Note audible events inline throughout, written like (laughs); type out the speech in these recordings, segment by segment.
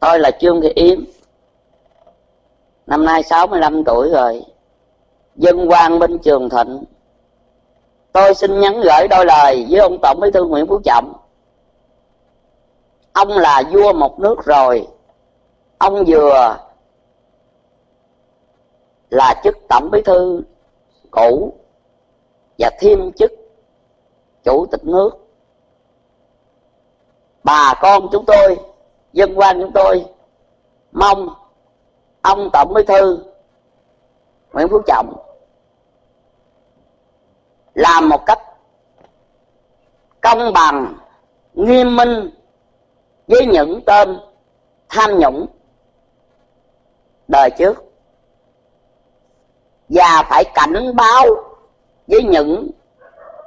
tôi là trương thị yến năm nay 65 tuổi rồi. Dân quan bên trường thịnh. Tôi xin nhắn gửi đôi lời với ông tổng bí thư nguyễn phú trọng. Ông là vua một nước rồi. Ông vừa là chức tổng bí thư cũ và thêm chức chủ tịch nước. Bà con chúng tôi dân quan chúng tôi mong ông tổng bí thư nguyễn phú trọng làm một cách công bằng, nghiêm minh với những tên tham nhũng đời trước. Và phải cảnh báo với những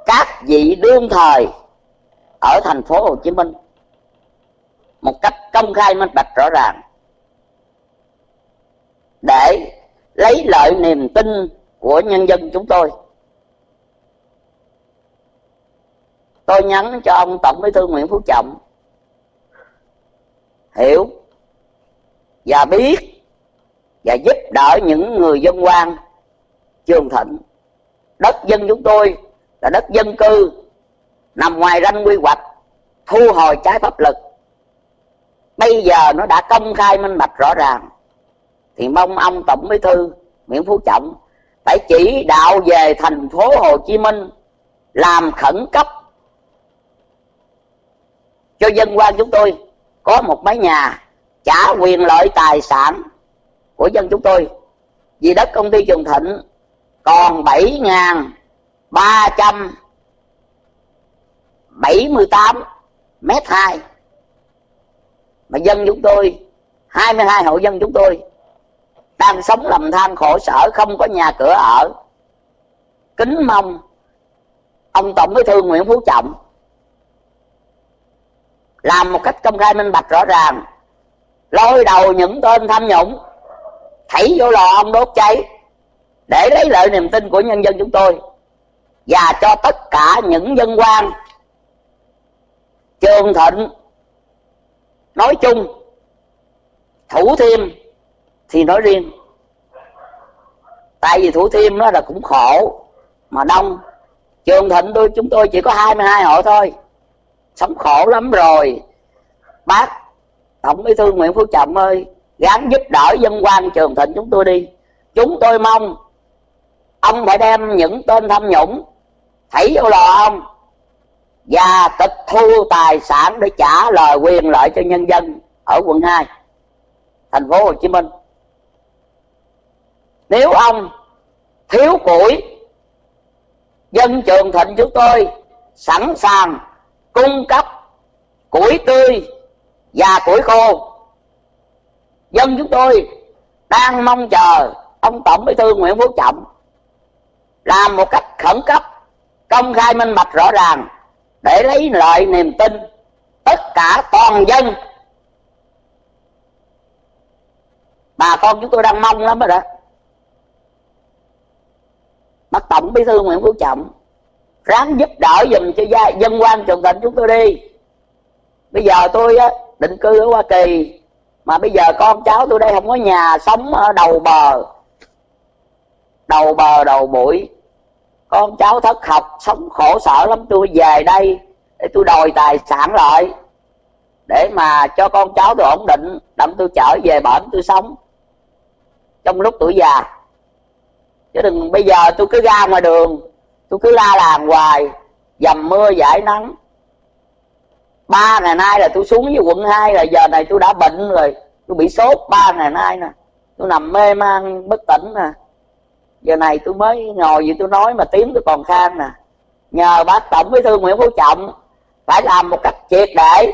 các vị đương thời ở thành phố Hồ Chí Minh một cách công khai minh bạch rõ ràng. Để lấy lợi niềm tin của nhân dân chúng tôi. Tôi nhắn cho ông tổng bí thư nguyễn phú trọng. Hiểu và biết và giúp đỡ những người dân quan, trường thịnh. Đất dân chúng tôi là đất dân cư, nằm ngoài ranh quy hoạch, thu hồi trái pháp lực bây giờ nó đã công khai minh bạch rõ ràng. Thì mong ông tổng bí thư nguyễn phú trọng phải chỉ đạo về thành phố hồ chí minh làm khẩn cấp cho dân quan chúng tôi. Có một mái nhà trả quyền lợi tài sản của dân chúng tôi. Vì đất công ty trường thịnh còn bảy ngàn ba trăm bảy mươi tám mét hai mà dân chúng tôi 22 hộ dân chúng tôi, đang sống lầm than khổ sở, không có nhà cửa ở. Kính mong ông tổng bí thư nguyễn phú trọng làm một cách công khai minh bạch rõ ràng, lôi đầu những tên tham nhũng, thảy vô lò ông đốt cháy, để lấy lợi niềm tin của nhân dân chúng tôi và cho tất cả những dân quan trường thịnh nói chung, thủ thiêm thì nói riêng. Tại vì thủ thiêm nó là cũng khổ, mà đông. Trường thịnh tôi, chúng tôi chỉ có 22 hộ thôi. Sống khổ lắm rồi. Bác tổng bí thư nguyễn phú trọng ơi, gắng giúp đỡ dân quan trường thịnh chúng tôi đi. Chúng tôi mong ông phải đem những tên tham nhũng, thảy vô lò ông và tịch thu tài sản để trả lời quyền lợi cho nhân dân ở quận 2 thành phố Hồ Chí Minh. Nếu ông thiếu củi, dân trường thịnh chúng tôi sẵn sàng cung cấp củi tươi và củi khô. Dân chúng tôi đang mong chờ ông tổng bí thư nguyễn phú trọng làm một cách khẩn cấp, công khai minh bạch rõ ràng để lấy lợi niềm tin tất cả toàn dân. Bà con chúng tôi đang mong lắm rồi đó. Bác tổng bí thư nguyễn phú trọng ráng giúp đỡ dùm cho gia, dân quan trọng tỉnh chúng tôi đi. Bây giờ tôi á, định cư ở hoa kỳ mà bây giờ con cháu tôi đây không có nhà sống ở đầu bờ. Đầu bờ đầu bụi con cháu thất học, sống khổ sở lắm, tôi về đây để tôi đòi tài sản lại. Để mà cho con cháu tôi ổn định, đặng tôi trở về bển tôi sống. Trong lúc tuổi già. Chứ đừng, bây giờ tôi cứ ra ngoài đường, tôi cứ la làng hoài, dầm mưa giải nắng. Ba ngày nay là tôi xuống với quận 2 là giờ này tôi đã bệnh rồi, tôi bị sốt ba ngày nay nè. Tôi nằm mê man, bất tỉnh nè giờ này tôi mới ngồi vậy tôi nói mà tiếng tôi còn khan nè. Nhờ bác tổng bí thư nguyễn phú trọng phải làm một cách triệt để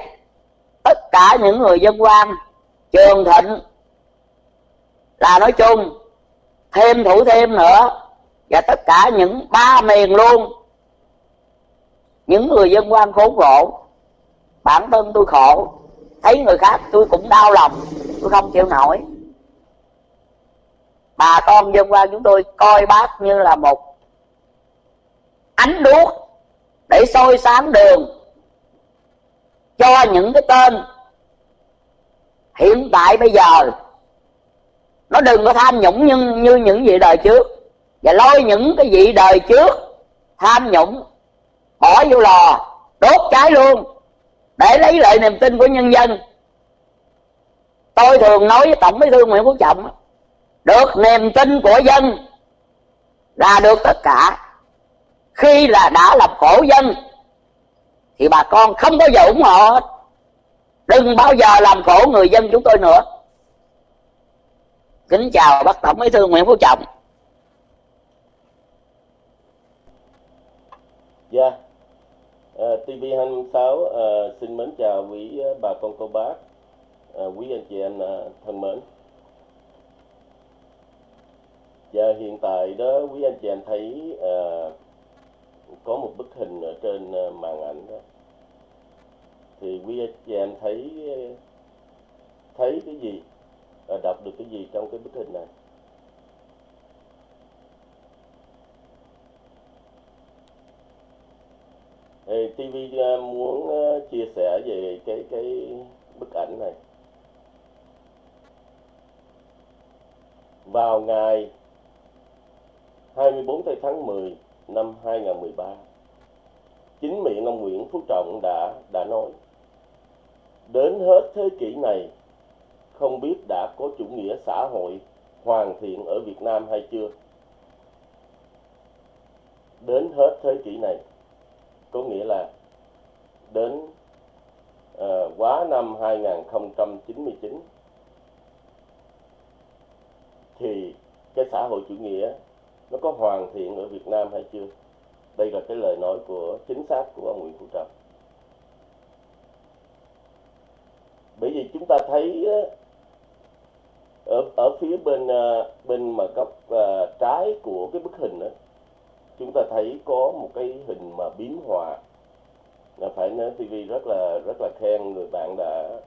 tất cả những người dân quan, trường thịnh là nói chung, thêm thủ thêm nữa, và tất cả những ba miền luôn. Những người dân quan khốn khổ, bản thân tôi khổ, thấy người khác tôi cũng đau lòng, tôi không chịu nổi bà con dân quan chúng tôi coi bác như là một ánh đuốc để soi sáng đường cho những cái tên hiện tại bây giờ. Nó đừng có tham nhũng như, như những vị đời trước. Và lôi những cái vị đời trước tham nhũng bỏ vô lò đốt cháy luôn để lấy lại niềm tin của nhân dân. Tôi thường nói với tổng bí thư nguyễn phú trọng được niềm tin của dân là được tất cả. Khi là đã làm khổ dân thì bà con không bao giờ ủng hộ hết. Đừng bao giờ làm khổ người dân chúng tôi nữa. Kính chào bác tổng bí thư nguyễn phú trọng. Dạ. Yeah. uh, tv 26 uh, xin mến chào quý uh, bà con cô bác. Uh, quý anh chị em uh, thân mến. Dạ hiện tại đó quý anh chị em thấy uh, có một bức hình ở trên ờ, màn ảnh đó. Thì quý anh chị em thấy thấy cái gì đọc được cái gì trong cái bức hình này? Thì TV ờ, muốn chia sẻ về cái cái bức ảnh này. Vào ngày 24 tháng 10 năm 2013 chính miệng ông Nguyễn Phú Trọng đã đã nói đến hết thế kỷ này không biết đã có chủ nghĩa xã hội hoàn thiện ở Việt Nam hay chưa? Đến hết thế kỷ này có nghĩa là đến uh, quá năm 2099 thì cái xã hội chủ nghĩa nó có hoàn thiện ở Việt Nam hay chưa? Đây là cái lời nói của chính xác của ông Nguyễn Phú Trọng. Bởi vì chúng ta thấy ở ở phía bên à, bên mà góc à, trái của cái bức hình đó chúng ta thấy có một cái hình mà biến hòa là phải nói TV rất là rất là khen người bạn đã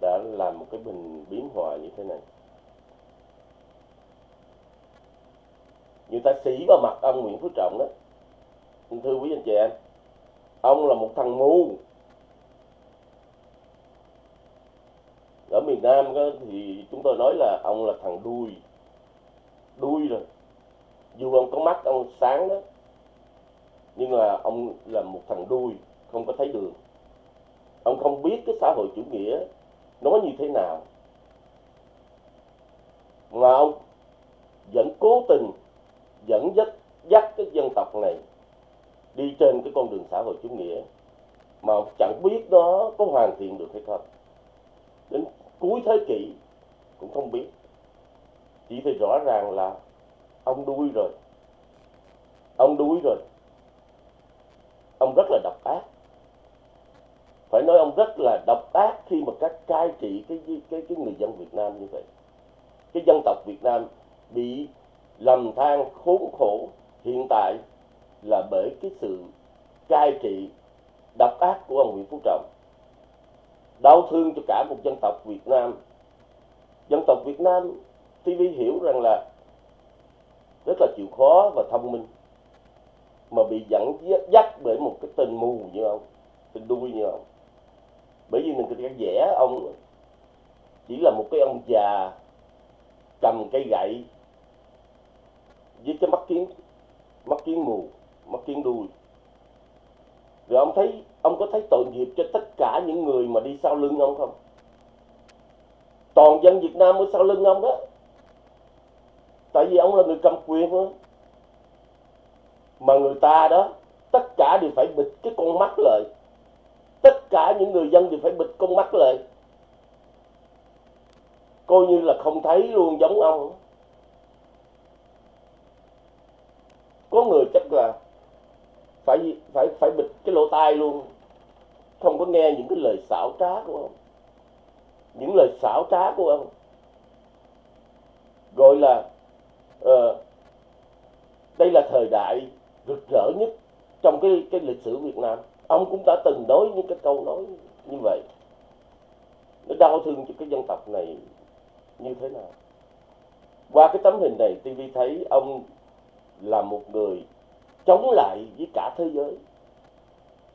đã làm một cái bình biến hòa như thế này. Người ta xỉ vào mặt ông Nguyễn Phú Trọng đó. Thưa quý anh chị em ông là một thằng ngu. Ở miền Nam đó, thì chúng tôi nói là ông là thằng đuôi. Đuôi rồi. Dù ông có mắt ông sáng đó nhưng mà ông là một thằng đuôi không có thấy đường. Ông không biết cái xã hội chủ nghĩa nó như thế nào. Mà ông vẫn cố tình dẫn dắt dắt cái dân tộc này đi trên cái con đường xã hội chủ nghĩa mà chẳng biết nó có hoàn thiện được hay không. Đến cuối thế kỷ cũng không biết. Chỉ thì rõ ràng là ông đuôi rồi. Ông đuôi rồi. Ông rất là độc ác. Phải nói ông rất là độc ác khi mà các cai trị cái cái cái người dân Việt Nam như vậy. Cái dân tộc Việt Nam bị lầm than khốn khổ hiện tại là bởi cái sự cai trị, độc ác của ông Nguyễn Phú Trọng. Đau thương cho cả một dân tộc Việt Nam. Dân tộc Việt Nam TV hiểu rằng là rất là chịu khó và thông minh, mà bị dẫn dắt bởi một cái tên mù như ông, tên đuôi như ông. Bởi vì mình có vẽ ông chỉ là một cái ông già cầm cây gậy giết cái mắt kiến mắt kiến mù, mắt kiến đuôi. Rồi ông thấy, ông có thấy tội nghiệp cho tất cả những người mà đi sau lưng ông không? Toàn dân Việt Nam ở sau lưng ông đó. Tại vì ông là người cầm quyền thôi. Mà người ta đó, tất cả đều phải bịt cái con mắt lại. Tất cả những người dân đều phải bịt con mắt lại. Coi như là không thấy luôn giống ông. Có người chắc là phải phải phải bịt cái lỗ tai luôn. Không có nghe những cái lời xảo trá của ông. Những lời xảo trá của ông. Gọi là uh, đây là thời đại rực rỡ nhất trong cái cái lịch sử Việt Nam. Ông cũng đã từng nói những cái câu nói như vậy. Nó đau thương cho cái dân tộc này như thế nào? Qua cái tấm hình này TV thấy ông là một người chống lại với cả thế giới.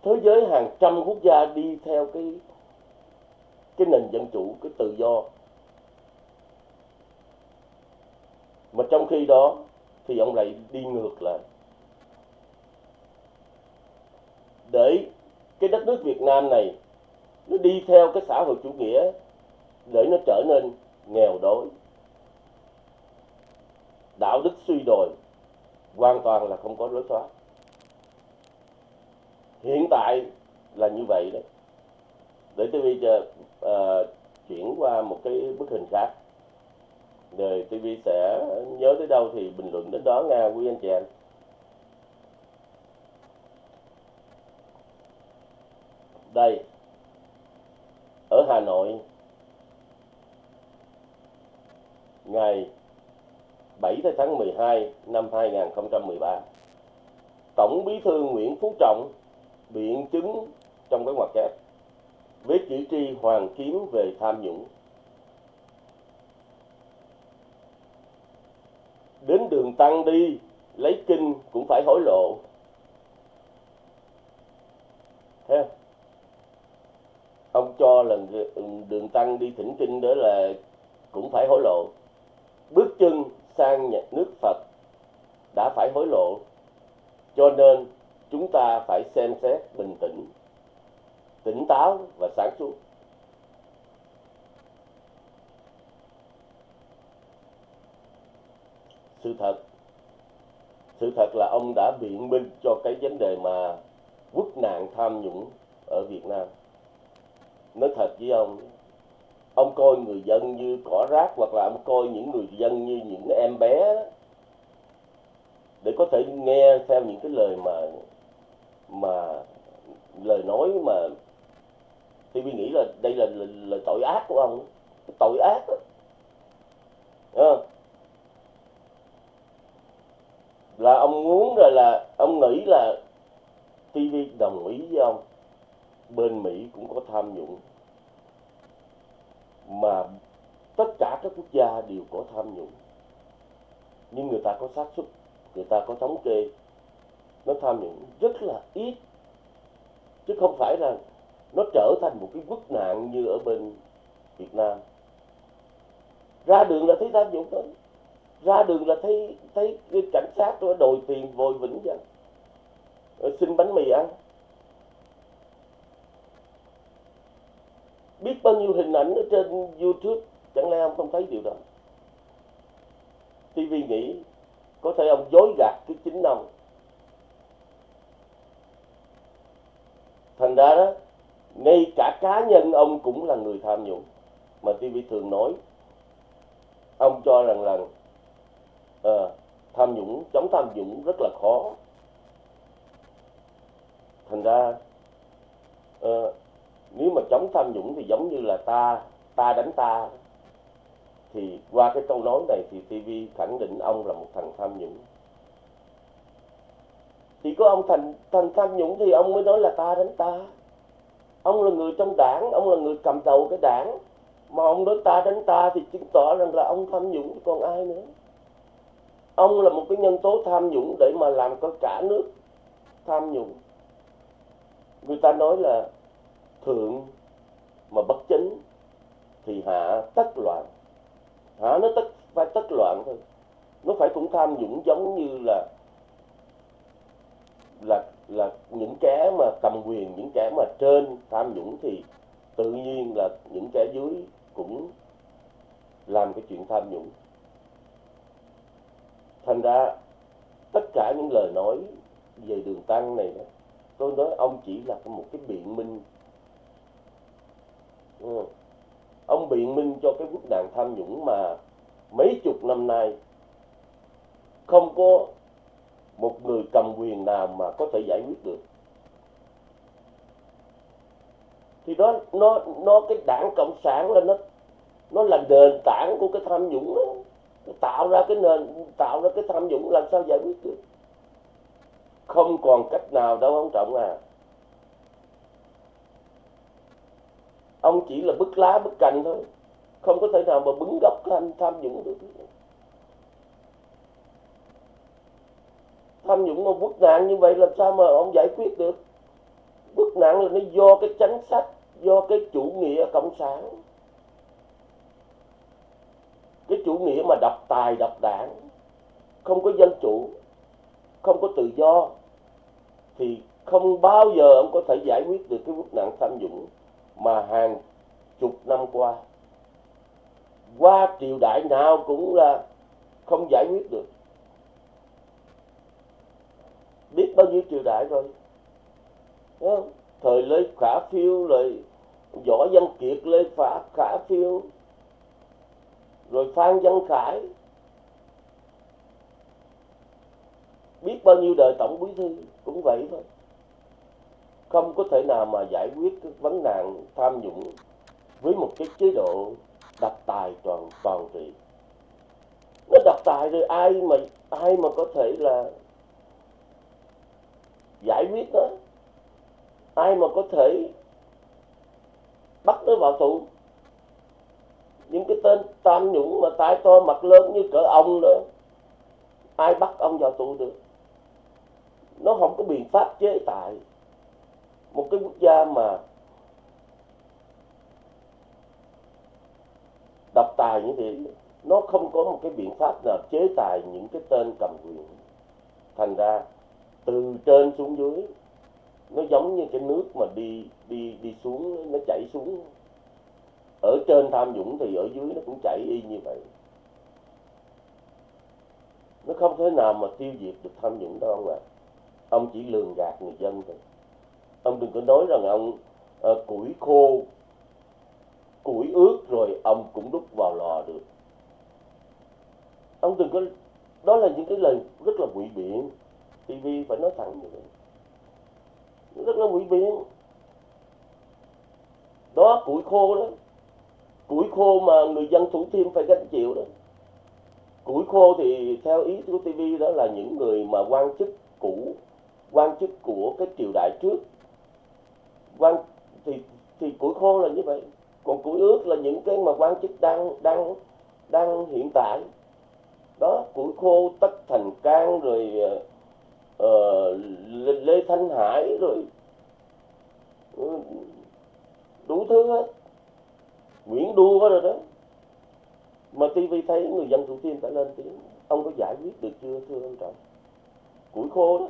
Thế giới hàng trăm quốc gia đi theo cái cái nền dân chủ, cái tự do. Mà trong khi đó thì ông lại đi ngược lại. Để cái đất nước Việt Nam này nó đi theo cái xã hội chủ nghĩa để nó trở nên nghèo đói, đạo đức suy đồi hoàn toàn là không có lối thoát hiện tại là như vậy đấy để tôi bây giờ uh, chuyển qua một cái bức hình khác. Rồi TV sẽ nhớ tới đâu thì bình luận đến đó nha quý anh chị em đây ở Hà Nội ngày 7 tháng 12 năm 2013 Tổng Bí thư Nguyễn Phú Trọng biện chứng trong cái ngoặc kép với chỉ tri Hoàng Kiếm về tham nhũng. Đến đường tăng đi, lấy kinh cũng phải hối lộ. Thế ông cho là đường tăng đi thỉnh kinh đó là cũng phải hối lộ. Bước chân sang nhà nước Phật đã phải hối lộ, cho nên chúng ta phải xem xét bình tĩnh, tỉnh táo và sáng suốt. Sự thật sự thật là ông đã biện minh cho cái vấn đề mà quốc nạn tham nhũng ở Việt Nam. Nói thật với ông ông coi người dân như cỏ rác hoặc là ông coi những người dân như những em bé để có thể nghe theo những cái lời mà mà lời nói mà thì mình nghĩ là đây là, là, là tội ác của ông tội ác đó. À. là ông muốn rồi là ông nghĩ là TV đồng ý với ông bên Mỹ cũng có tham nhũng mà tất cả các quốc gia đều có tham nhũng. Nhưng người ta có xác suất, người ta có thống kê, nó tham nhũng rất là ít. Chứ không phải là nó trở thành một cái quốc nạn như ở bên Việt Nam. Ra đường là thấy tham nhũng đó ra đường là thấy thấy cảnh sát nó đòi tiền vội vĩnh vậy ờ, xin bánh mì ăn. Biết bao nhiêu hình ảnh ở trên YouTube chẳng lẽ ông không thấy điều đó? TV nghĩ có thể ông dối gạt cái chính ông. Thành ra đó ngay cả cá nhân ông cũng là người tham nhũng. Mà TV thường nói ông cho rằng là à, tham nhũng chống tham nhũng rất là khó. Thành ra à, nếu mà chống tham nhũng thì giống như là ta ta đánh ta. Thì qua cái câu nói này thì TV khẳng định ông là một thằng tham nhũng. Thì có ông thành thành tham nhũng thì ông mới nói là ta đánh ta. Ông là người trong đảng, ông là người cầm đầu cái đảng. Mà ông nói ta đánh ta thì chứng tỏ rằng là ông tham nhũng, còn ai nữa? Ông là một cái nhân tố tham nhũng để mà làm cho cả nước tham nhũng. Người ta nói là thượng mà bất chính thì hạ tất loạn. Hạ nó tất phải tất loạn thôi. Nó phải cũng tham nhũng giống như là là là những kẻ mà cầm quyền những kẻ mà trên tham nhũng thì tự nhiên là những kẻ dưới cũng làm cái chuyện tham nhũng. Thành ra tất cả những lời nói về đường tăng này đó, tôi nói ông chỉ là một cái biện minh ừ. ông biện minh cho cái vấn nạn tham nhũng mà mấy chục năm nay không có một người cầm quyền nào mà có thể giải quyết được. Thì đó, nó nó cái đảng cộng sản là nó nó là nền tảng của cái tham nhũng đó. Tạo ra cái nền, tạo ra cái tham nhũng làm sao giải quyết được? Không còn cách nào đâu ông trọng à. Ông chỉ là bức lá bức cành thôi. Không có thể nào mà bứng gốc tham tham nhũng được. Tham nhũng mà quốc nạn như vậy làm sao mà ông giải quyết được? Quốc nạn là nó do cái chính sách, do cái chủ nghĩa cộng sản. Cái chủ nghĩa mà độc tài, độc đảng. Không có dân chủ, không có tự do, thì không bao giờ ông có thể giải quyết được cái quốc nạn tham nhũng mà hàng chục năm qua qua triều đại nào cũng là không giải quyết được. Biết bao nhiêu triều đại rồi, Đúng không? thời lê khả phiêu rồi, võ văn kiệt, lê phả khả phiêu, rồi phan văn khải. Biết bao nhiêu đời tổng bí thư cũng vậy thôi không có thể nào mà giải quyết cái vấn nạn tham nhũng với một cái chế độ đặc tài toàn toàn trị. Nó đặc tài rồi ai mà ai mà có thể là giải quyết nó? Ai mà có thể bắt nó vào tù? Những cái tên tham nhũng mà tai to mặt lớn như cỡ ông nữa ai bắt ông vào tù được? Nó không có biện pháp chế tài một cái quốc gia mà độc tài như thế, nó không có một cái biện pháp nào chế tài những cái tên cầm quyền. Thành ra, từ trên xuống dưới, nó giống như cái nước mà đi đi đi xuống, nó chảy xuống. Ở trên tham nhũng thì ở dưới nó cũng chảy y như vậy. Nó không thể nào mà tiêu diệt được tham nhũng đâu ông ạ. Ông chỉ lường gạt người dân thôi ông đừng có nói rằng ông uh, củi khô củi ướt rồi ông cũng đúc vào lò được. Ông đừng có đó là những cái lời rất là ngụy biện. TV phải nói thẳng như vậy. Rất là ngụy biện. Đó củi khô đó. Củi khô mà người dân thủ thiêm phải gánh chịu đó. Củi khô thì theo ý của TV đó là những người mà quan chức cũ quan chức của cái triều đại trước quan thì thì củi khô là như vậy. Còn củi ướt là những cái mà quan chức đang đang đang hiện tại. Đó củi khô tất thành can rồi uh, lê thanh hải rồi ừ, đủ thứ hết. Nguyễn đua rồi đó. Mà TV thấy người dân thủ thiêm phải lên tiếng ông có giải quyết được chưa thưa ông trọng? Củi khô đó.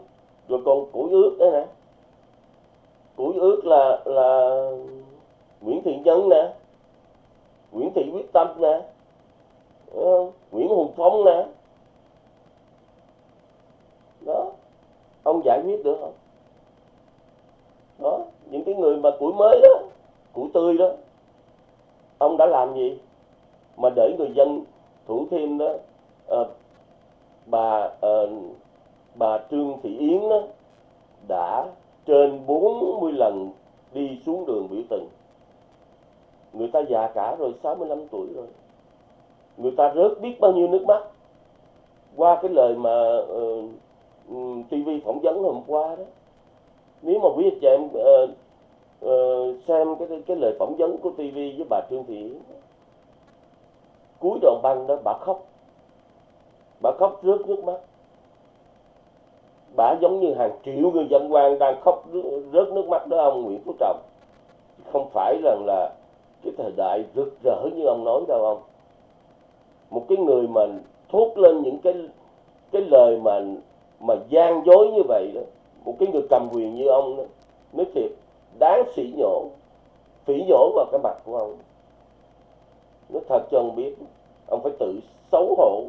Rồi còn củi ướt đấy nè của ướt là là Nguyễn Thị Nhân nè Nguyễn Thị Quyết Tâm nè ờ, Nguyễn Hùng Phong nè. Đó ông giải quyết được không? Đó những cái người mà củi mới đó củi tươi đó ông đã làm gì? Mà để người dân thủ thêm đó à, bà à, bà Trương Thị Yến đó đã trên 40 lần đi xuống đường biểu tình. Người ta già cả rồi 65 tuổi rồi. Người ta rớt biết bao nhiêu nước mắt. Qua cái lời mà ờ, uh, TV phỏng vấn hôm qua đó. Nếu mà quý anh chị em uh, uh, xem cái cái lời phỏng vấn của TV với bà Trương Thị Yến cuối đoạn băng đó bà khóc. Bà khóc rớt nước mắt bả giống như hàng triệu người dân quan đang khóc rớt nước mắt đó, ông Nguyễn Phú Trọng. Không phải rằng là cái thời đại rực rỡ như ông nói đâu, ông. Một cái người mà thốt lên những cái cái lời mà mà gian dối như vậy đó, một cái người cầm quyền như ông đó nói thiệt đáng sỉ nhổ, phỉ nhổ vào cái mặt của ông. Nó thật cho ông biết, ông phải tự xấu hổ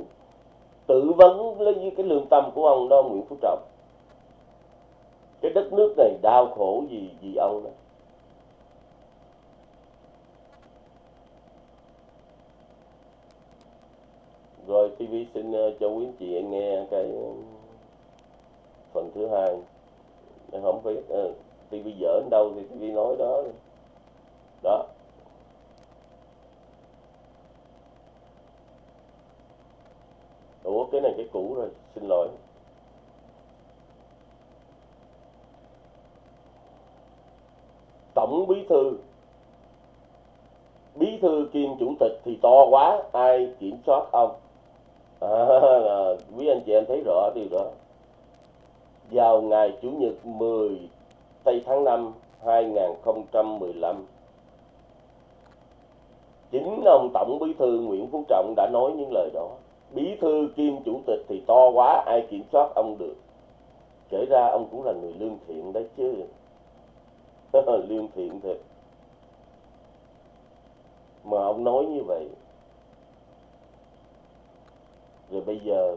tự vấn lấy cái lương tâm của ông đó, Nguyễn Phú Trọng. Cái đất nước này đau khổ gì gì ông đó. Rồi TV xin ờ, cho quý anh chị nghe cái phần thứ hai. Không biết ờ, TV dở đến đâu thì TV nói đó. Đó. Ủa cái này cái cũ rồi xin lỗi. Tổng bí thư. Bí thư kiêm chủ tịch thì to quá ai kiểm soát ông? À, à, quý anh chị em thấy rõ điều đó. Vào ngày chủ nhật 10 tây tháng 5 2015 chính ông tổng bí thư nguyễn phú trọng đã nói những lời đó bí thư kim chủ tịch thì to quá, ai kiểm soát ông được? Kể ra ông cũng là người lương thiện đấy chứ. (laughs) Lương thiện thật mà ông nói như vậy. Rồi bây giờ,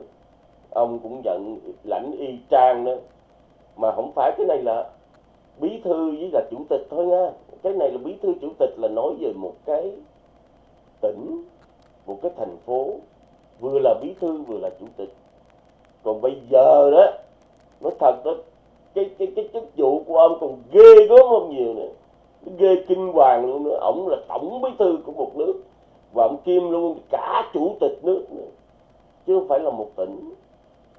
ông cũng nhận lãnh y trang nữa. Mà không phải cái này là bí thư với là chủ tịch thôi nha. Cái này là bí thư chủ tịch là nói về một cái tỉnh, một cái thành phố vừa là bí thư, vừa là chủ tịch. Còn bây giờ đó nói thật đó, cái cái cái chức vụ của ông còn ghê gớm hơn nhiều nữa. Ghê kinh hoàng luôn nữa. Ổng là tổng bí thư của một nước và ông kiêm luôn cả chủ tịch nước nữa. Chứ không phải là một tỉnh.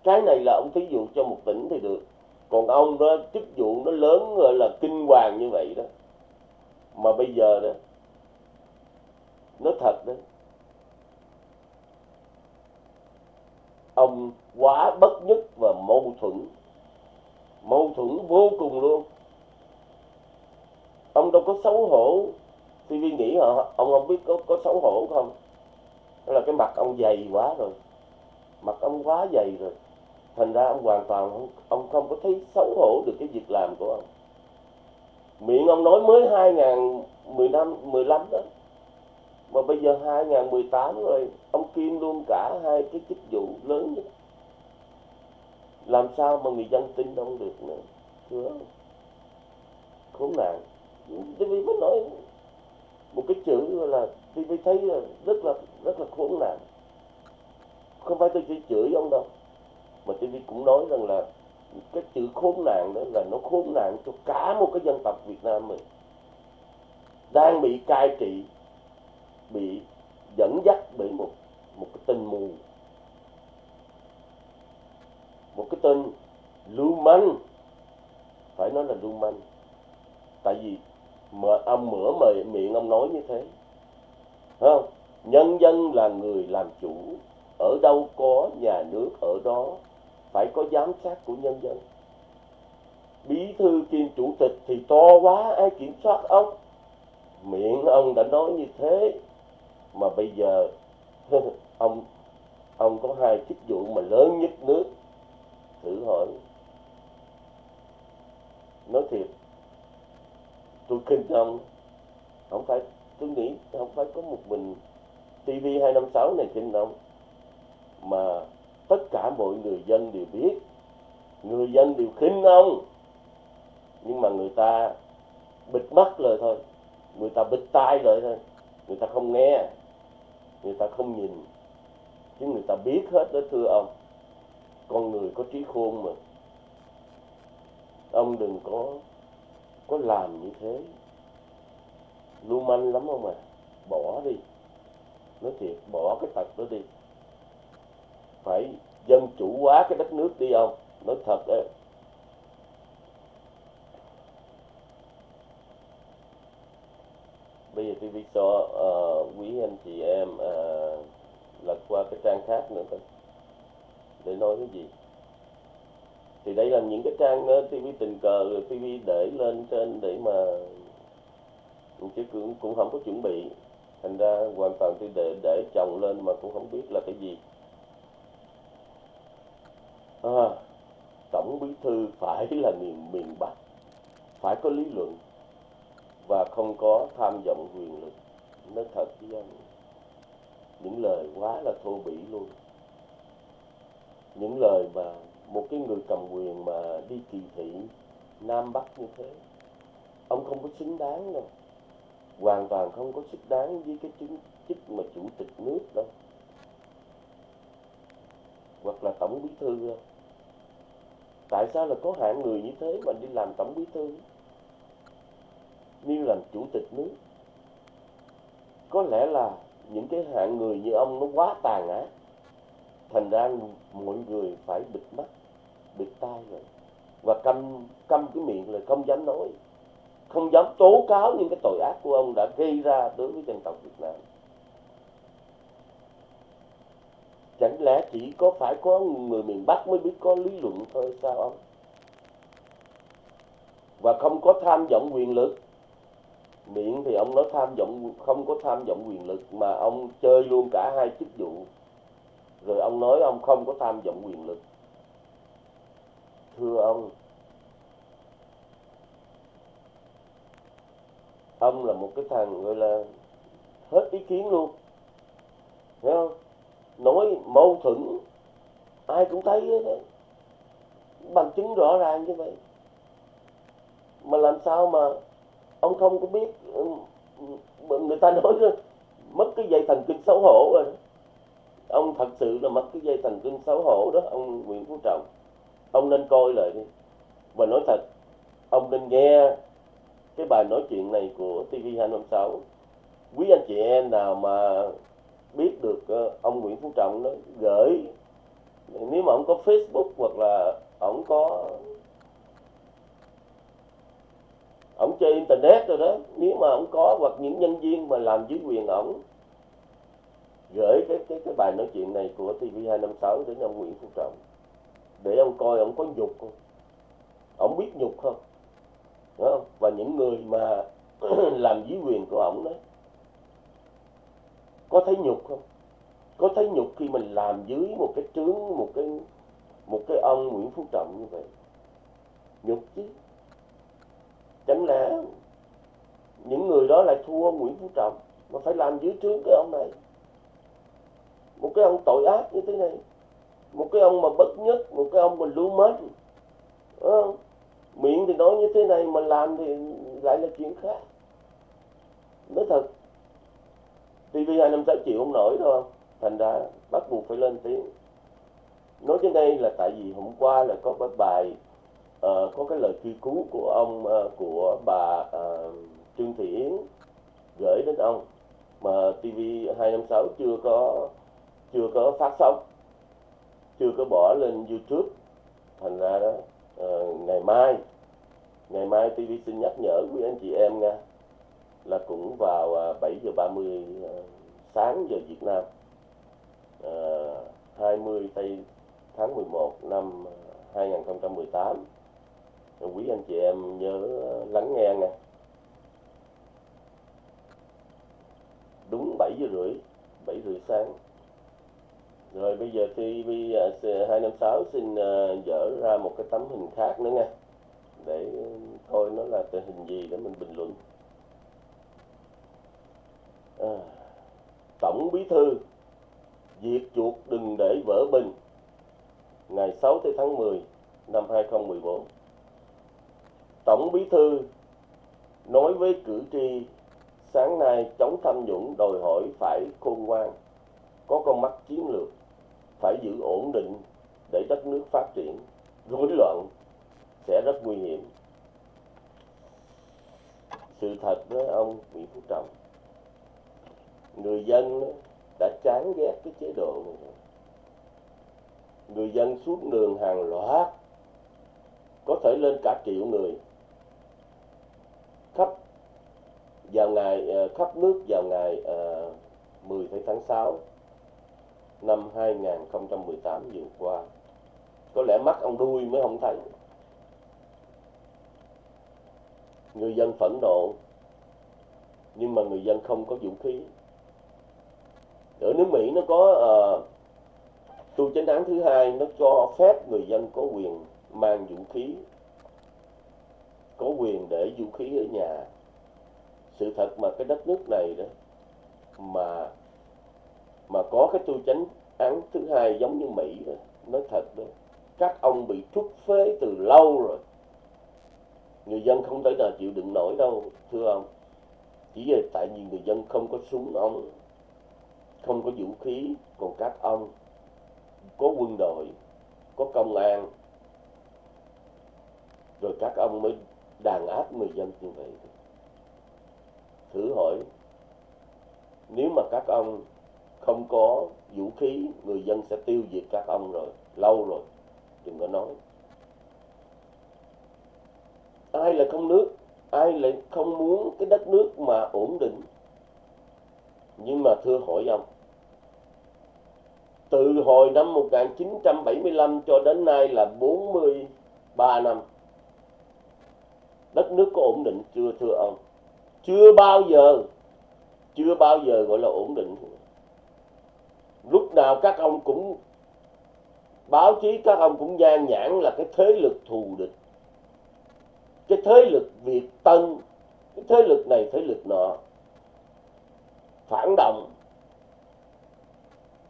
Cái này là ông thí dụ cho một tỉnh thì được. Còn ông đó, chức vụ nó lớn, gọi là kinh hoàng như vậy đó. Mà bây giờ đó, nó thật đó. Ông quá bất nhất và mâu thuẫn. Mâu thuẫn vô cùng luôn. Ông đâu có xấu hổ. TV nghĩ họ ông không biết có có xấu hổ không? Đó là cái mặt ông dày quá rồi. Mặt ông quá dày rồi. Thành ra ông hoàn toàn không, ông không có thấy xấu hổ được cái việc làm của ông. Miệng ông nói mới 2015 15 đó mà bây giờ 2018 rồi, ông Kim luôn cả hai cái chức vụ lớn nhất. Làm sao mà người dân tin ông được nữa? Thưa khốn nạn. TV mới nói một cái chữ là TV thấy là rất là rất là khốn nạn. Không phải tôi chỉ chửi ông đâu, mà TV cũng nói rằng là cái chữ khốn nạn đó là nó khốn nạn cho cả một cái dân tộc Việt Nam mình. Đang bị cai trị bị dẫn dắt bởi một một cái tên mù. Một cái tên lưu manh. Phải nói là lưu manh. Tại vì mà ông mở mời miệng ông nói như thế. Thấy không? Nhân dân là người làm chủ. Ở đâu có nhà nước ở đó, phải có giám sát của nhân dân. Bí thư kiêm chủ tịch thì to quá, ai kiểm soát ông? Miệng ông đã nói như thế mà bây giờ, (laughs) ông ông có hai chức vụ mà lớn nhất nước, thử hỏi. Nói thiệt, tôi kinh ông. Không phải, tôi nghĩ không phải có một mình TV 256 này kinh ông, mà tất cả mọi người dân đều biết. Người dân đều khinh ông. Nhưng mà người ta bịt mắt lời thôi. Người ta bịt tai lời thôi. Người ta không nghe người ta không nhìn. Chứ người ta biết hết đó, thưa ông. Con người có trí khôn mà. Ông đừng có có làm như thế. Lưu manh lắm không à. Bỏ đi. Nói thiệt, bỏ cái tật đó đi. Phải dân chủ hóa cái đất nước đi ông. Nói thật đấy bây giờ TV cho uh, ờ, quý anh chị em uh, lật qua cái trang khác nữa thôi để nói cái gì? Thì đây là những cái trang uh, TV tình cờ rồi TV để lên trên để mà chứ cũng cũng không có chuẩn bị. Thành ra hoàn toàn tôi để để chồng lên mà cũng không biết là cái gì. À, tổng bí thư phải là miền miền bắc phải có lý luận và không có tham vọng quyền lực. Nói thật với anh những lời quá là thô bỉ luôn. Những lời mà một cái người cầm quyền mà đi kỳ thị nam bắc như thế, ông không có xứng đáng đâu. Hoàn toàn không có xứng đáng với cái chứng chức mà chủ tịch nước đâu. Hoặc là tổng bí thư đâu. Tại sao là có hạng người như thế mà đi làm tổng bí thư? Miêu làm chủ tịch nước. Có lẽ là những cái hạng người như ông nó quá tàn ác. Thành ra mọi người phải bịt mắt, bịt tai rồi. Và câm câm cái miệng là không dám nói. Không dám tố cáo những cái tội ác của ông đã gây ra đối với dân tộc Việt Nam. Chẳng lẽ chỉ có phải có người miền Bắc mới biết có lý luận thôi sao ông? Và không có tham vọng quyền lực miệng thì ông nói tham vọng, không có tham vọng quyền lực mà ông chơi luôn cả hai chức vụ. Rồi ông nói ông không có tham vọng quyền lực. Thưa ông ông là một cái thằng gọi là hết ý kiến luôn. Hiểu không? Nói mâu thuẫn, ai cũng thấy hết đấy bằng chứng rõ ràng như vậy. Mà làm sao mà ông không có biết ừ, ừ, người ta nói đó, mất cái dây thần kinh xấu hổ rồi. Đó. ông thật sự là mất cái dây thần kinh xấu hổ đó ông Nguyễn Phú Trọng. Ông nên coi lại đi. Và nói thật ông nên nghe cái bài nói chuyện này của TV256 quý anh chị em nào mà biết được ờ, ông Nguyễn Phú Trọng nó gửi nếu mà ông có Facebook hoặc là ông có ông chơi internet rồi đó. Nếu mà ông có hoặc những nhân viên mà làm dưới quyền ổng, gửi cái cái cái bài nói chuyện này của TV256 đến ông Nguyễn Phú Trọng. Để ông coi ông có nhục không? Ông biết nhục không? Đúng không? và những người mà (clears throat) làm dưới quyền của ổng đó, có thấy nhục không? Có thấy nhục khi mình làm dưới một cái trướng, một cái một cái ông Nguyễn Phú Trọng như vậy? Nhục chứ chẳng lẽ những người đó lại thua Nguyễn Phú Trọng, mà phải làm dưới trướng cái ông này. Một cái ông tội ác như thế này, một cái ông mà bất nhất, một cái ông mà lưu mến. Ờ, miệng thì nói như thế này mà làm thì lại là chuyện khác. Nói thật TV hai năm sáu triệu không nổi đâu, thành ra bắt buộc phải lên tiếng. Nói trên đây là tại vì hôm qua là có cái bài uh, có cái lời kêu cứu của ông uh, của bà uh, Trương Thị Yến gửi đến ông mà TV 256 chưa có chưa có phát sóng chưa có bỏ lên YouTube. Thành ra đó uh, ngày mai ngày mai TV xin nhắc nhở quý anh chị em nha là cũng vào uh, 7 giờ 30 uh, sáng giờ Việt Nam. Uh, 20 tây tháng 11 năm 2018 quý anh chị em nhớ ờ, lắng nghe nè đúng 7 giờ rưỡi 7 rưỡi sáng. Rồi bây giờ TV 256 ờ, xin ờ, dở ra một cái tấm hình khác nữa nha. Để coi nó là tình hình gì để mình bình luận. À, tổng bí thư diệt chuột đừng để vỡ bình. Ngày 6 tới tháng 10 năm 2014 tổng bí thư nói với cử tri, sáng nay chống tham nhũng đòi hỏi phải khôn ngoan, có con mắt chiến lược, phải giữ ổn định để đất nước phát triển. Rối loạn sẽ rất nguy hiểm. Sự thật với ông Nguyễn Phú Trọng, người dân đã chán ghét cái chế độ này rồi. Người dân xuống đường hàng loạt, có thể lên cả triệu người khắp vào ngày ờ, khắp nước vào ngày ờ, 10 tháng 6 năm 2018 vừa qua. Có lẽ mắt ông đuôi mới không thấy. Người dân phẫn nộ nhưng mà người dân không có vũ khí. Ở nước Mỹ nó có uh, tu chánh án thứ hai nó cho phép người dân có quyền mang vũ khí có quyền để vũ khí ở nhà sự thật mà cái đất nước này đó, mà mà có cái tu chánh án thứ hai giống như Mỹ đó, nói thật đó, các ông bị trút phế từ lâu rồi. Người dân không thể nào chịu đựng nổi đâu, thưa ông. Chỉ là tại vì người dân không có súng ông, không có vũ khí, còn các ông có quân đội, có công an, rồi các ông mới đàn áp người dân như vậy thử hỏi. Nếu mà các ông không có vũ khí, người dân sẽ tiêu diệt các ông rồi, lâu rồi, đừng có nói. Ai là không nước? Ai lại không muốn cái đất nước mà ổn định? Nhưng mà thưa hỏi ông, từ hồi năm 1975 cho đến nay là 43 năm, đất nước có ổn định chưa thưa ông? Chưa bao giờ, chưa bao giờ gọi là ổn định. Lúc nào các ông cũng báo chí, các ông cũng nhan nhãn là cái thế lực thù địch. Cái thế lực việt tân, cái thế lực này, thế lực nọ phản động.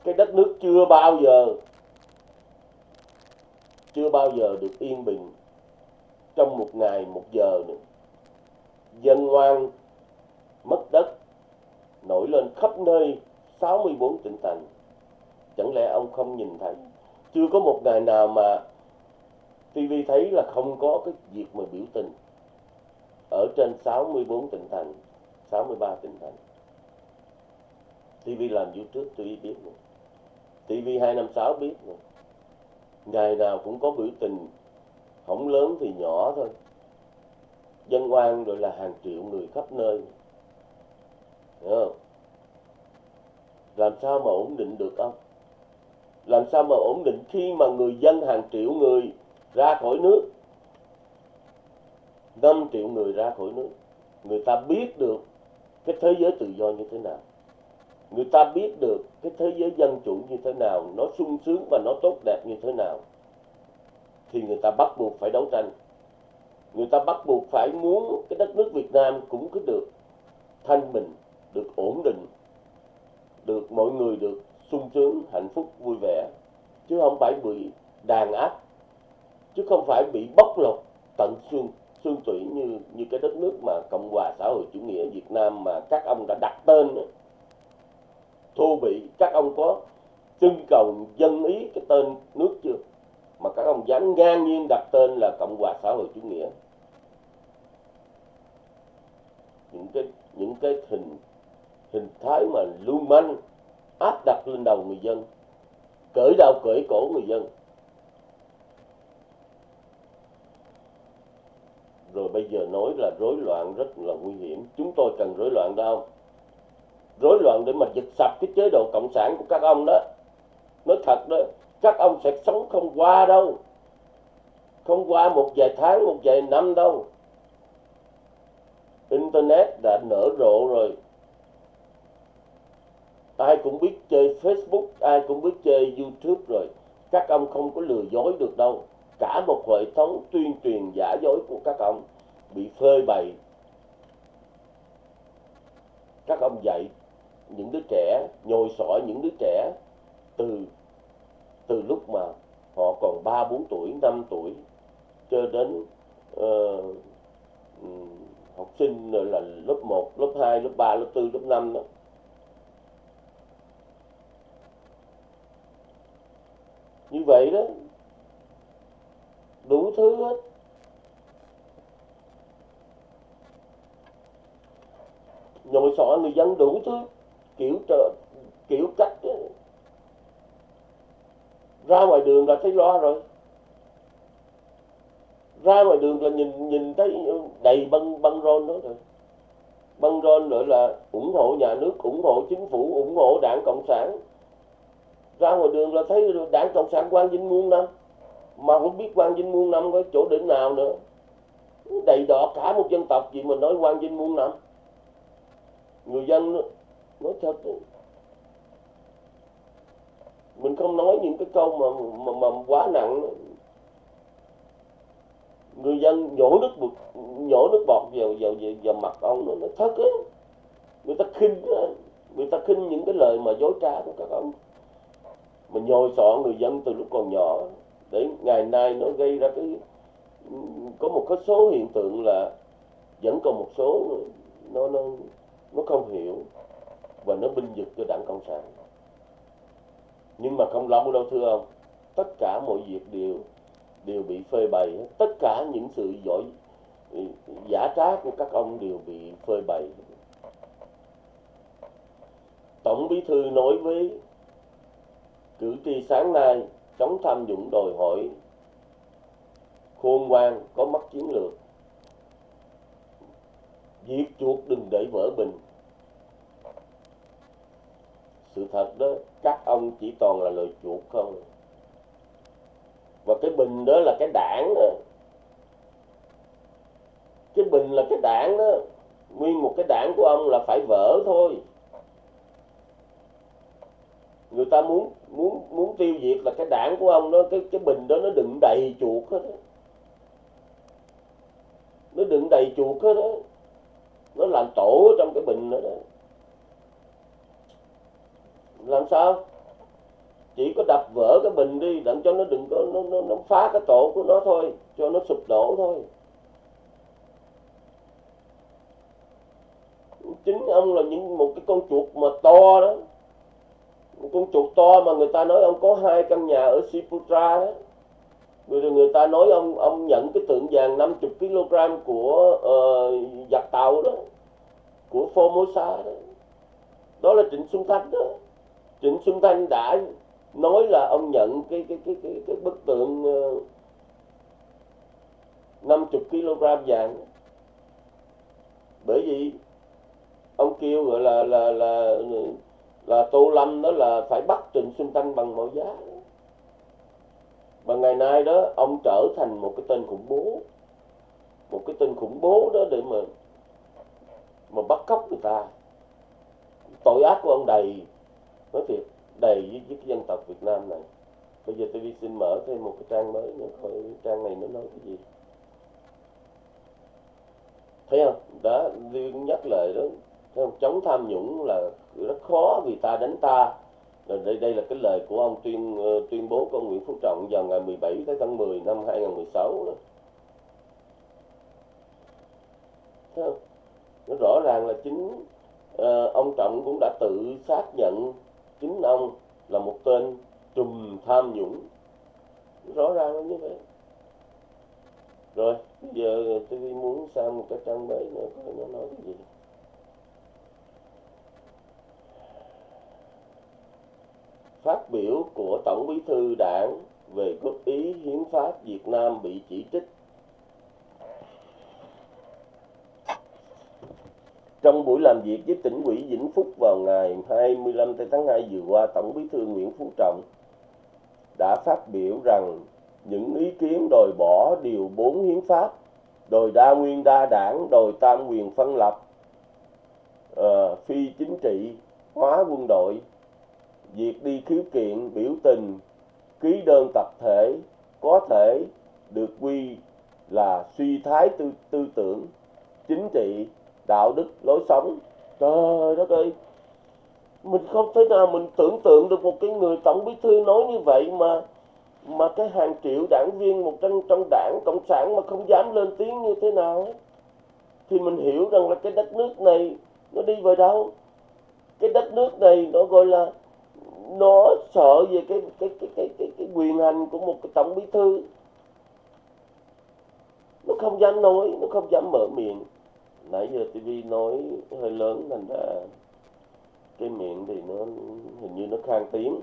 Cái đất nước chưa bao giờ, chưa bao giờ được yên bình trong một ngày, một giờ nữa. Dân oan mất đất nổi lên khắp nơi 64 tỉnh thành. Chẳng lẽ ông không nhìn thấy? Chưa có một ngày nào mà TV thấy là không có cái việc mà biểu tình. Ở trên 64 tỉnh thành 63 tỉnh thành. TV làm YouTube tôi biết rồi, TV 256 biết rồi. ngày nào cũng có biểu tình không lớn thì nhỏ thôi. Dân oan rồi là hàng triệu người khắp nơi không? làm sao mà ổn định được ông? làm sao mà ổn định khi mà người dân hàng triệu người ra khỏi nước? 5 triệu người ra khỏi nước. Người ta biết được cái thế giới tự do như thế nào. Người ta biết được cái thế giới dân chủ như thế nào, nó sung sướng và nó tốt đẹp như thế nào. Thì người ta bắt buộc phải đấu tranh. Người ta bắt buộc phải muốn cái đất nước Việt Nam cũng cứ được thanh bình được ổn định, được mọi người được sung sướng, hạnh phúc, vui vẻ. Chứ không phải bị đàn áp, chứ không phải bị bóc lột tận xương xương tủy như như cái đất nước mà cộng hòa xã hội chủ nghĩa Việt Nam mà các ông đã đặt tên đó. thô bị các ông có trưng cầu dân ý cái tên nước chưa? Mà các ông dám ngang nhiên đặt tên là cộng hòa xã hội chủ nghĩa. Những cái những cái hình hình thái mà lưu manh, áp đặt lên đầu người dân, cởi đầu cởi cổ người dân. Rồi bây giờ nói là rối loạn rất là nguy hiểm. Chúng tôi cần rối loạn đâu? Rối loạn để mà giật sập cái chế độ cộng sản của các ông đó. Nói thật đó, các ông sẽ sống không qua đâu. Không qua một vài tháng, một vài năm đâu. Internet đã nở rộ rồi ai cũng biết chơi facebook ai cũng biết chơi youtube rồi. Các ông không có lừa dối được đâu. Cả một hệ thống tuyên truyền giả dối của các ông bị phơi bày. Các ông dạy những đứa trẻ nhồi sỏi những đứa trẻ từ từ lúc mà họ còn ba bốn tuổi năm tuổi cho đến uh, học sinh là lớp 1, lớp 2, lớp 3, lớp 4, lớp 5 đó. Như vậy đó, đủ thứ hết. Nhồi sọ người dân đủ thứ, kiểu trợ, kiểu cách đó. ra ngoài đường là thấy lo rồi. Ra ngoài đường là nhìn nhìn thấy đầy băng băng rôn đó rồi. Băng rôn nữa là ủng hộ nhà nước, ủng hộ chính phủ, ủng hộ đảng cộng sản ra ngoài đường là thấy đảng cộng sản quan vinh muôn năm mà không biết quan vinh muôn năm có chỗ đỉnh nào nữa. Đầy đỏ cả một dân tộc gì mà nói quan vinh muôn năm. Người dân nói thật mình không nói những cái câu mà mà, mà quá nặng người dân nhổ nước bọt nhổ nước bọt vào vào vào, vào mặt ông nó nói thật á. Người ta khinh người ta khinh những cái lời mà dối trá của các ông mà nhồi sọ người dân từ lúc còn nhỏ. Để ngày nay nó gây ra cái, có một cái số hiện tượng là vẫn còn một số nó nó nó không hiểu và nó binh vực cho đảng cộng sản. Nhưng mà không lâu đâu thưa ông, tất cả mọi việc đều đều bị phơi bày tất cả những sự giỏi, giả trá của các ông đều bị phơi bày tổng bí thư nói với cử tri sáng nay chống tham nhũng đòi hỏi khôn ngoan, có mắt chiến lược. Diệt chuột đừng để vỡ bình. Sự thật đó, các ông chỉ toàn là lời chuột không. Và cái bình đó là cái đảng đó. cái bình là cái đảng đó. Nguyên một cái đảng của ông là phải vỡ thôi người ta muốn muốn muốn tiêu diệt là cái đảng của ông đó cái cái bình đó nó đựng đầy chuột hết đó. nó đựng đầy chuột hết đó nó làm tổ trong cái bình đó, đó. Làm sao? Chỉ có đập vỡ cái bình đi đặng cho nó đừng có nó, nó, nó phá cái tổ của nó thôi cho nó sụp đổ thôi. Chính ông là những một cái con chuột mà to đó một con chuột to mà người ta nói ông có hai căn nhà ở Siputra đó. Người người ta nói ông ông nhận cái tượng vàng 50 kg của uh, giặc tàu đó của Formosa đó. Đó là Trịnh Xuân Thanh đó. Trịnh Xuân Thanh đã nói là ông nhận cái cái cái cái, cái bức tượng uh, 50 kg vàng bởi vì ông kêu gọi là là là là là Tô Lâm đó là phải bắt Trịnh Xuân Thanh bằng mọi giá. Và ngày nay đó ông trở thành một cái tên khủng bố. Một cái tên khủng bố đó để mà mà bắt cóc người ta. Tội ác của ông đầy nói thiệt đầy với, với cái dân tộc Việt Nam này. Bây giờ tôi đi xin mở thêm một cái trang mới nữa coi trang này nó nói cái gì. Thấy không? Đã nhắc lại đó không? chống tham nhũng là rất khó vì ta đánh ta rồi đây đây là cái lời của ông tuyên ờ, tuyên bố của ông Nguyễn Phú Trọng vào ngày 17 tháng 10 năm 2016 đó. Thấy không? Nó rõ ràng là chính uh, ông Trọng cũng đã tự xác nhận chính ông là một tên trùm tham nhũng rõ ràng là như vậy rồi bây giờ tôi muốn sang một cái trang mới nữa coi nó nói cái gì phát biểu của Tổng bí thư đảng về góp ý hiến pháp Việt Nam bị chỉ trích. Trong buổi làm việc với tỉnh ủy Vĩnh Phúc vào ngày 25 tháng 2 vừa qua, Tổng bí thư Nguyễn Phú Trọng đã phát biểu rằng những ý kiến đòi bỏ điều 4 hiến pháp, đòi đa nguyên đa đảng, đòi tam quyền phân lập, uh, phi chính trị, hóa quân đội, việc đi khiếu kiện biểu tình, ký đơn tập thể có thể được quy là suy thái tư tư tưởng, chính trị, đạo đức, lối sống. Trời đất ơi! Mình không thể nào mình tưởng tượng được một cái người tổng bí thư nói như vậy mà mà cái hàng triệu đảng viên một trong trong đảng cộng sản mà không dám lên tiếng như thế nào ấy. thì mình hiểu rằng là cái đất nước này nó đi về đâu? Cái đất nước này nó gọi là nó sợ về cái cái cái cái cái, cái quyền hành của một cái tổng bí thư. Nó không dám nói nó không dám mở miệng. Nãy giờ tv nói hơi lớn thành ra cái miệng thì nó hình như nó khang tiếng.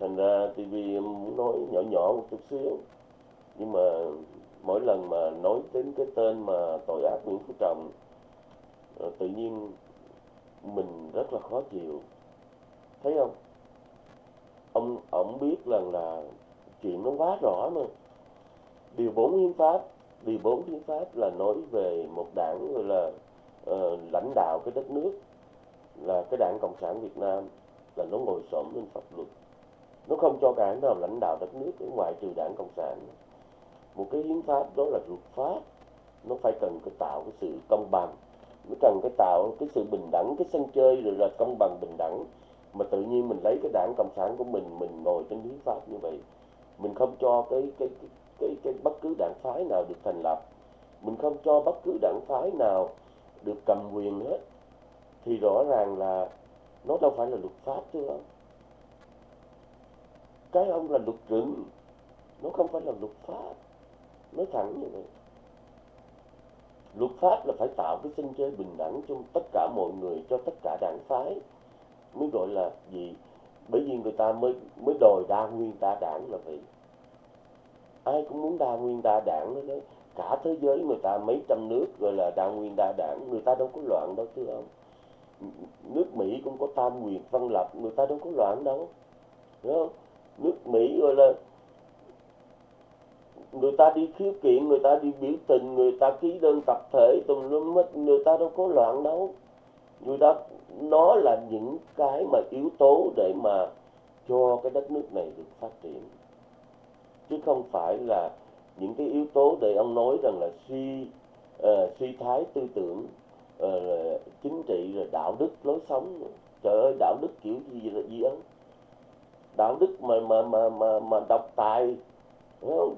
Thành ra tv muốn nói nhỏ nhỏ một chút xíu. Nhưng mà mỗi lần mà nói đến cái tên mà tội ác Nguyễn Phú Trọng ờ, tự nhiên mình rất là khó chịu. Thấy không? Ông ông biết rằng là chuyện nó quá rõ mà. Điều bốn hiến pháp điều bốn hiến pháp là nói về một đảng gọi là uh, lãnh đạo cái đất nước là cái đảng cộng sản việt nam là nó ngồi xổm lên pháp luật. Nó không cho đảng nào lãnh đạo đất nước ngoài trừ đảng cộng sản. Một cái hiến pháp đó là luật pháp nó phải cần cái tạo cái sự công bằng nó cần cái tạo cái sự bình đẳng cái sân chơi rồi là công bằng bình đẳng mà tự nhiên mình lấy cái đảng cộng sản của mình mình ngồi trên hiến pháp như vậy mình không cho cái cái cái cái, cái bất cứ đảng phái nào được thành lập mình không cho bất cứ đảng phái nào được cầm quyền hết thì rõ ràng là nó đâu phải là luật pháp chứ không cái ông là luật rừng nó không phải là luật pháp nói thẳng như vậy. Luật pháp là phải tạo cái sân chơi bình đẳng cho tất cả mọi người cho tất cả đảng phái mới gọi là gì? Bởi vì người ta mới mới đòi đa nguyên đa đảng là vậy. Ai cũng muốn đa nguyên đa đảng đó đấy. Cả thế giới người ta, mấy trăm nước gọi là đa nguyên đa đảng, người ta đâu có loạn đâu, thưa ông. Nước mỹ cũng có tam quyền phân lập, người ta đâu có loạn đâu. Đúng không? Nước mỹ gọi là người ta đi khiếu kiện, người ta đi biểu tình, người ta ký đơn tập thể, tùm lum hết, người ta đâu có loạn đâu người ta nó là những cái mà yếu tố để mà cho cái đất nước này được phát triển. Chứ không phải là những cái yếu tố để ông nói rằng là suy uh, suy thái tư tưởng uh, chính trị rồi đạo đức lối sống. Trời ơi đạo đức kiểu gì là gì ơn đạo đức mà mà mà mà mà độc tài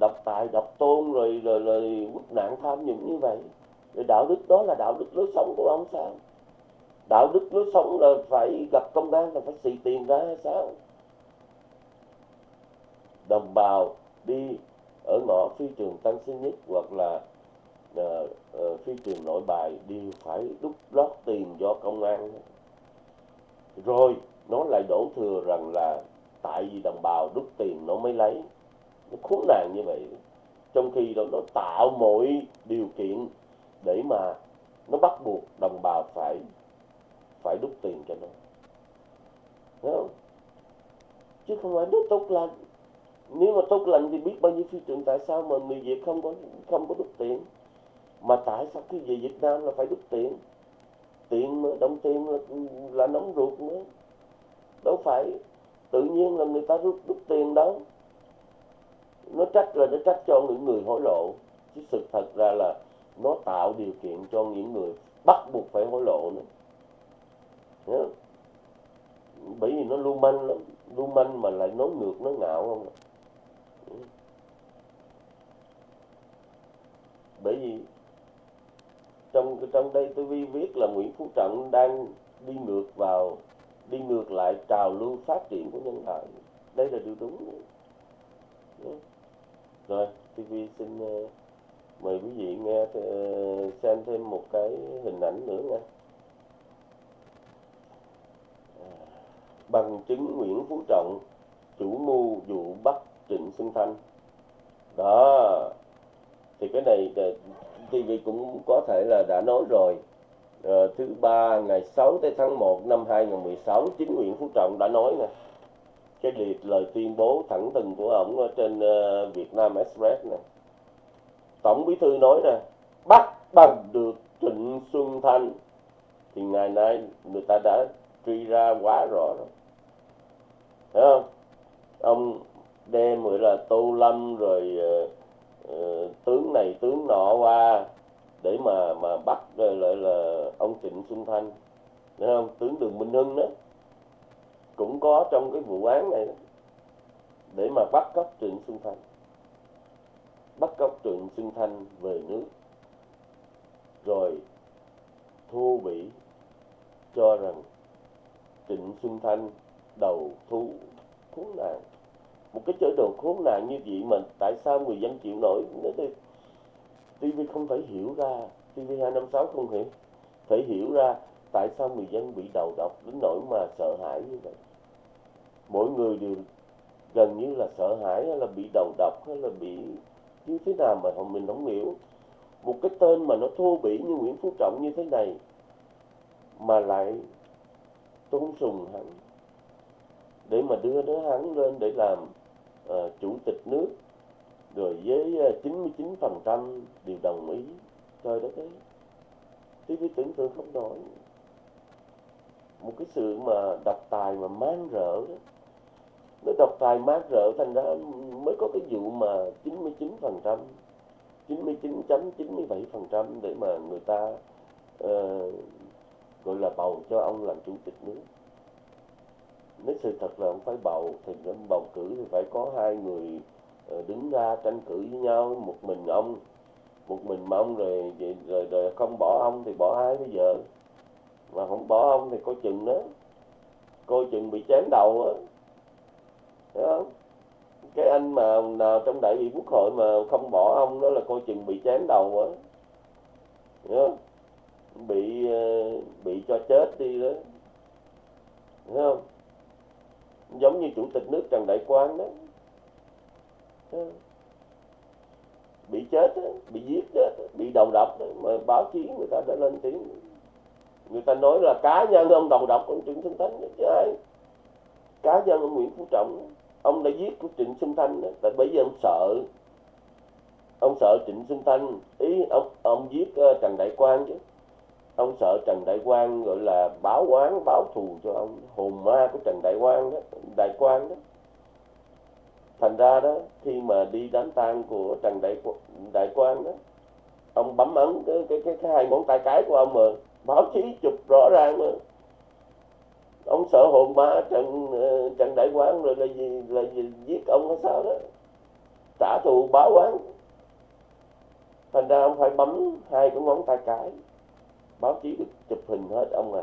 độc tài độc tôn rồi rồi rồi quốc nạn tham nhũng như vậy. Rồi đạo đức đó là đạo đức lối sống của ông sao? Đạo đức lối sống là phải gặp công an là phải xì tiền ra hay sao? Đồng bào đi ở ngõ phi trường Tân Sơn Nhất hoặc là uh, uh, phi trường Nội Bài đều phải đút lót tiền do công an. Rồi nó lại đổ thừa rằng là tại vì đồng bào đút tiền nó mới lấy. Nó khốn nạn như vậy. Trong khi đó nó tạo mọi điều kiện để mà nó bắt buộc đồng bào phải phải đút tiền cho nó. Thấy không? chứ không phải nó tốt lành. Nếu mà tốt lành thì biết bao nhiêu phi trường tại sao mà người Việt không có không có đút tiền? Mà tại sao khi về Việt Nam là phải đút tiền? Tiền mà đồng tiền là, là nóng ruột nữa. Đâu phải tự nhiên là người ta rút đúc tiền đâu. Nó trách là nó trách cho những người hối lộ. Chứ sự thật ra là nó tạo điều kiện cho những người bắt buộc phải hối lộ nữa. Nhớ? bởi vì nó lưu manh lắm lưu manh mà lại nói ngược nó ngạo không? Bởi vì trong trong đây tôi vi viết là Nguyễn Phú Trọng đang đi ngược vào, đi ngược lại trào lưu phát triển của nhân loại. Đây là điều đúng. Rồi TV xin ờ, mời quý vị nghe ờ, xem thêm một cái hình ảnh nữa nha. Bằng chứng Nguyễn Phú Trọng chủ mưu vụ bắt Trịnh Xuân Thanh. Đó thì cái này TV cũng có thể là đã nói rồi. À, thứ ba ngày 6 tới tháng 1 năm 2016 chính Nguyễn Phú Trọng đã nói nè. Cái liệt lời tuyên bố thẳng thừng của ông ở trên ờ, uh, Việt Nam Express nè. Tổng bí thư nói nè bắt bằng được Trịnh Xuân Thanh. Thì ngày nay người ta đã truy ra quá rõ rồi. Thấy không? Ông đem gọi là tô lâm rồi uh, tướng này tướng nọ qua để mà mà bắt rồi lại là ông Trịnh Xuân Thanh. Thấy không? Tướng Đường Minh Hưng đó. Cũng có trong cái vụ án này đó, để mà bắt cóc Trịnh Xuân Thanh. Bắt cóc Trịnh Xuân Thanh về nước. Rồi thu bị cho rằng Trịnh Xuân Thanh, đầu thú khốn nạn. Một cái chế độ khốn nạn như vậy mà tại sao người dân chịu nổi? Nó thì TV không thể hiểu ra. TV 256 không hiểu. Thể hiểu ra tại sao người dân bị đầu độc đến nỗi mà sợ hãi như vậy. Mỗi người đều gần như là sợ hãi hay là bị đầu độc hay là bị như thế nào mà mình không hiểu. Một cái tên mà nó thô bỉ như Nguyễn Phú Trọng như thế này mà lại tôn sùng hắn. Để mà đưa đứa hắn lên để làm uh, chủ tịch nước rồi với ờ, 99% đều đồng ý. Trời đất ấy thì cái tưởng tượng không nổi. Một cái sự mà độc tài mà mang rỡ đó. Nó độc tài mang rỡ thành ra mới có cái vụ mà 99% 99.97% để mà người ta uh, gọi là bầu cho ông làm chủ tịch nước. Nếu sự thật là ông phải bầu thì ông bầu cử thì phải có hai người ờ, đứng ra tranh cử với nhau một mình ông một mình mà ông rồi, rồi, rồi, rồi không bỏ ông thì bỏ ai bây giờ? Mà không bỏ ông thì coi chừng đó coi chừng bị chém đầu á. Thấy không? Cái anh mà nào trong đại biểu quốc hội mà không bỏ ông đó là coi chừng bị chém đầu á. Hiểu không? Bị ờ, bị cho chết đi đó. Đúng không? Giống như chủ tịch nước trần đại quang đó. Bị chết bị giết đó, bị đầu độc mà báo chí người ta đã lên tiếng. Người ta nói là cá nhân ông đầu độc ông trịnh xuân thanh chứ ai? Cá nhân ông nguyễn phú trọng ông đã giết của trịnh xuân thanh đó. tại bây giờ ông sợ. Ông sợ trịnh xuân thanh. Ý ông ông giết uh, trần đại quang chứ ông sợ trần đại quang gọi là báo oán báo thù cho ông. Hồn ma của trần đại quang đó đại quang đó. Thành ra đó khi mà đi đám tang của trần đại đại quang đó ông bấm ấn cái cái cái, cái hai ngón tay cái của ông mà báo chí chụp rõ ràng mà. Ông sợ hồn ma trần ờ, trần đại quang rồi là gì là gì giết ông hay sao đó. Trả thù báo oán. Thành ra ông phải bấm hai cái ngón tay cái báo chí được chụp hình hết ông à.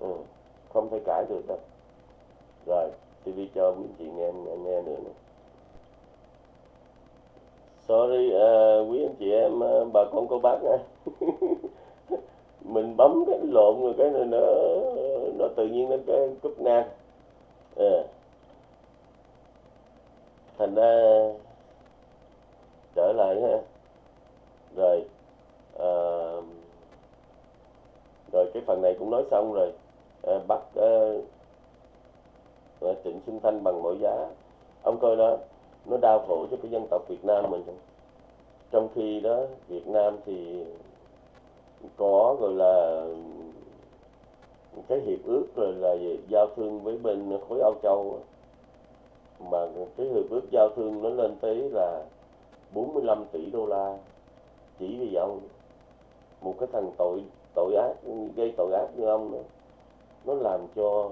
Ừ, không thể cãi được đâu. Rồi TV cho quý chị nghe nghe nữa này. sorry uh, quý anh chị em uh, bà con cô bác nha. (laughs) Mình bấm cái lộn rồi cái này nó nó tự nhiên nó cái cúp ngang. À. thành ra trở lại ha. Rồi uh, rồi cái phần này cũng nói xong rồi. À, bắt à, Trịnh Xuân Thanh bằng mọi giá. Ông coi đó nó đau khổ cho cái dân tộc Việt Nam mình. Trong khi đó Việt Nam thì có gọi là cái hiệp ước rồi là giao thương với bên khối Âu Châu mà cái hiệp ước giao thương nó lên tới là 45 tỷ đô la chỉ vì ông. Một cái thằng tội tội ác gây tội ác như ông đó, nó làm cho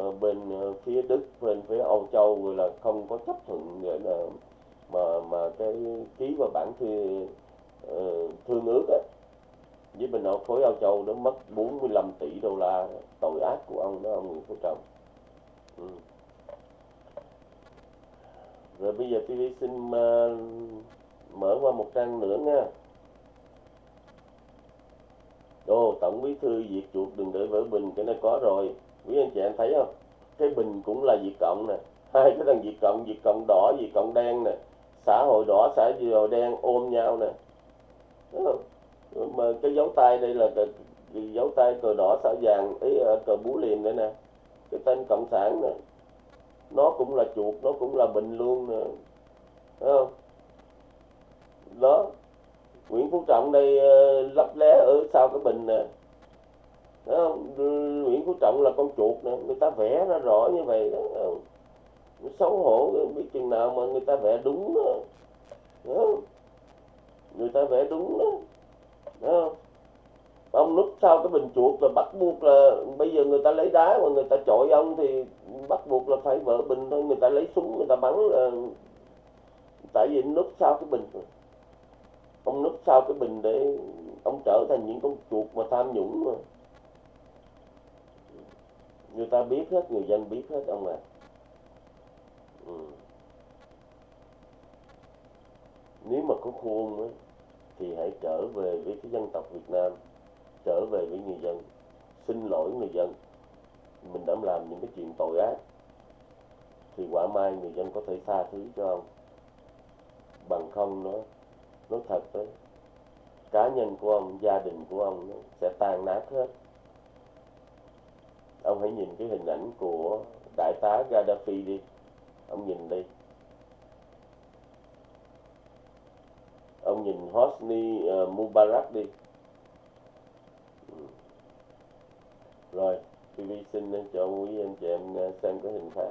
uh, bên uh, phía Đức bên phía Âu Châu rồi là không có chấp thuận để là mà mà cái ký vào bản ờ, thư uh, thương ước á. Với bên nội khối Âu Châu nó mất 45 tỷ đô la tội ác của ông đó ông Nguyễn Phú Trọng. Ừ. rồi bây giờ TV xin uh, mở qua một trang nữa nha đồ Tổng Bí thư diệt chuột đừng để vỡ bình, cái này có rồi. Quý anh chị em thấy không? Cái bình cũng là diệt cộng nè. (laughs) Hai cái thằng diệt cộng, diệt cộng đỏ, diệt cộng đen nè. Xã hội đỏ, xã hội đen ôm nhau nè. Đúng không? Mà cái dấu tay đây là cái, dấu tay cờ đỏ, xã vàng, ý cờ bú liềm đây nè. Cái tên Cộng sản nè. Nó cũng là chuột, nó cũng là bình luôn nè. Thấy không? Đó, Nguyễn Phú Trọng đây uh, lấp lé ở sau cái bình nè đó, Nguyễn Phú Trọng là con chuột nè người ta vẽ ra rõ như vậy đó, ờ, nó xấu hổ biết chừng nào mà người ta vẽ đúng đó, đó. người ta vẽ đúng đó, đó. ông núp sau cái bình chuột là bắt buộc là bây giờ người ta lấy đá mà người ta chọi ông thì bắt buộc là phải vỡ bình thôi người ta lấy súng người ta bắn là tại vì núp sau cái bình ông núp sau cái bình để ông trở thành những con chuột mà tham nhũng mà. Người ta biết hết người dân biết hết ông à ừ. nếu mà có khuôn ấy, thì hãy trở về với cái dân tộc Việt Nam trở về với người dân xin lỗi người dân. Mình đã làm những cái chuyện tội ác thì quả mai người dân có thể tha thứ cho ông. Bằng không nữa nó nói thật đấy. Cá nhân của ông gia đình của ông sẽ tan nát hết. Ông hãy nhìn cái hình ảnh của đại tá Gaddafi đi. Ông nhìn đi. Ông nhìn Hosni uh, Mubarak đi. Ừ. Rồi TV xin cho quý anh chị em ờ, xem cái hình phạt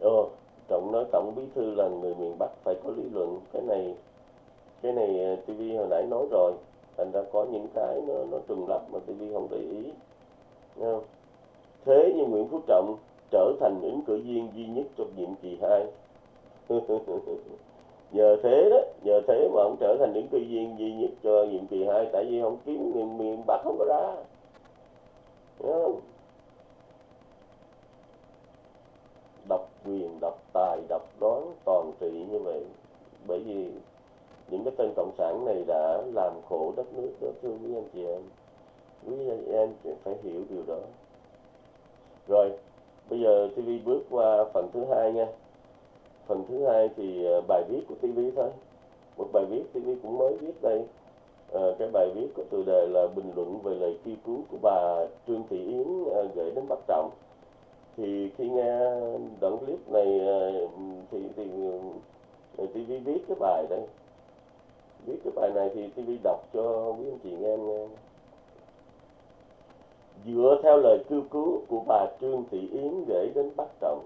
Ồ, trọng nói tổng bí thư là người miền bắc phải có lý luận. Cái này cái này ờ, tv hồi nãy nói rồi. Thành ra có những cái nó nó trùng lắp mà tv không để ý. Không? thế như nguyễn phú trọng trở thành ứng cử viên duy nhất trong nhiệm kỳ hai. (laughs) Nhờ thế đó, nhờ thế mà ông trở thành ứng cử viên duy nhất cho nhiệm kỳ hai, tại vì không kiếm miền miền bắc không có ra. Không? độc quyền độc tài độc đoán toàn trị như vậy. Bởi vì những cái tên cộng sản này đã làm khổ đất nước đó thưa quý anh chị em. Quý anh em phải hiểu điều đó. Rồi bây giờ TV bước qua phần thứ hai nha. Phần thứ hai thì ờ, bài viết của TV thôi. Một bài viết TV cũng mới viết đây. À, cái bài viết có tựa đề là bình luận về lời kêu cứu của bà Trương Thị Yến ờ, gửi đến Bắc Trọng thì khi nghe đoạn clip này ờ, thì thì ờ, TV viết cái bài đây. Viết cái bài này thì TV đọc cho quý anh chị nghe nghe. Dựa theo lời kêu cứu của bà Trương Thị Yến gửi đến Bắc Trọng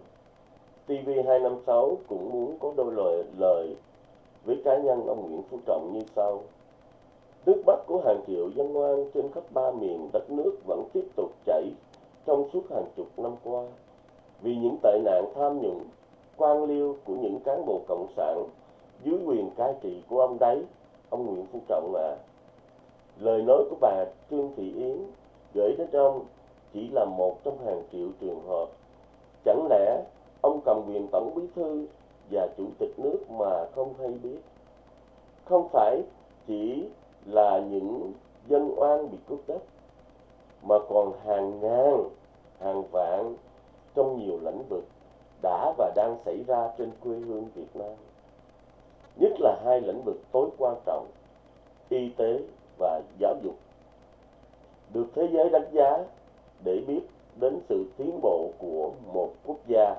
TV256 cũng muốn có đôi lời lời với cá nhân ông Nguyễn Phú Trọng như sau. Nước mắt của hàng triệu dân ngoan trên khắp ba miền đất nước vẫn tiếp tục chảy trong suốt hàng chục năm qua, vì những tệ nạn tham nhũng, quan liêu của những cán bộ cộng sản dưới quyền cai trị của ông đấy, ông Nguyễn Phú Trọng mà à. lời nói của bà Trương Thị Yến gửi đến ông chỉ là một trong hàng triệu trường hợp chẳng lẽ ông cầm quyền tổng bí thư và chủ tịch nước mà không hay biết không phải chỉ là những dân oan bị cướp đất, mà còn hàng ngàn hàng vạn trong nhiều lĩnh vực đã và đang xảy ra trên quê hương Việt Nam. Nhất là hai lĩnh vực tối quan trọng, y tế và giáo dục. Được thế giới đánh giá để biết đến sự tiến bộ của một quốc gia.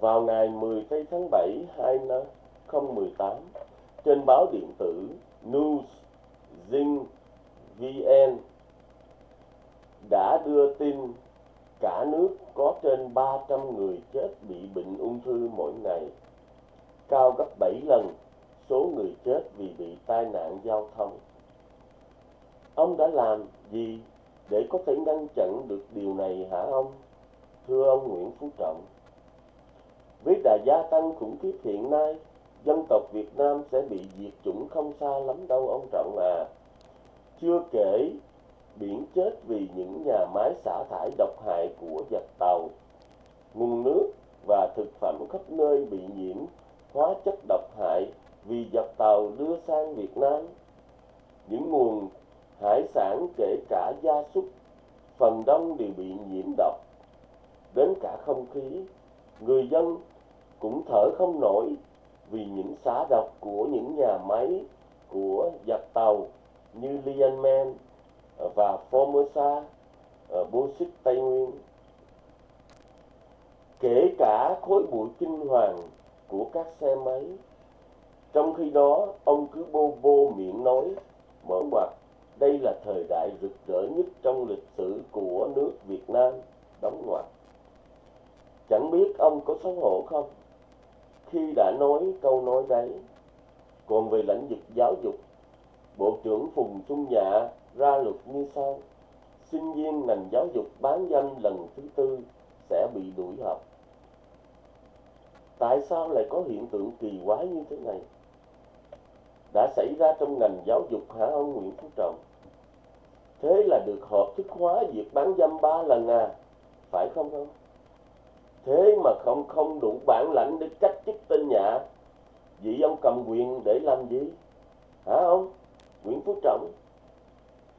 Vào ngày 10 tháng 7 2018 trên báo điện tử News Zing VN đã đưa tin cả nước có trên 300 người chết bị bệnh ung thư mỗi ngày, cao gấp 7 lần số người chết vì bị tai nạn giao thông. Ông đã làm gì để có thể ngăn chặn được điều này hả ông? Thưa ông Nguyễn Phú Trọng, với đà gia tăng khủng khiếp hiện nay, dân tộc Việt Nam sẽ bị diệt chủng không xa lắm đâu ông Trọng à. Chưa kể biển chết vì những nhà máy xả thải độc hại của giặc tàu. Nguồn nước và thực phẩm khắp nơi bị nhiễm hóa chất độc hại vì giặc tàu đưa sang Việt Nam. Những nguồn hải sản kể cả gia súc, phần đông đều bị nhiễm độc. Đến cả không khí, người dân cũng thở không nổi vì những xả độc của những nhà máy của giặc tàu như Lianman và Formosa ờ, bô xích Tây Nguyên. Kể cả khối bụi kinh hoàng của các xe máy. Trong khi đó, ông cứ bô bô miệng nói, mở ngoặt, đây là thời đại rực rỡ nhất trong lịch sử của nước Việt Nam, đóng ngoặt. Chẳng biết ông có xấu hổ không? Khi đã nói câu nói đấy, còn về lĩnh vực giáo dục, Bộ trưởng Phùng Xuân Nhạ ra luật như sau. Sinh viên ngành giáo dục bán danh lần thứ tư sẽ bị đuổi học. Tại sao lại có hiện tượng kỳ quái như thế này? Đã xảy ra trong ngành giáo dục hả ông Nguyễn Phú Trọng? Thế là được hợp thức hóa việc bán dâm ba lần à? Phải không không? Thế mà không không đủ bản lãnh để cách chức tên nhạ. Vậy ông cầm quyền để làm gì? Hả ông? Nguyễn Phú Trọng?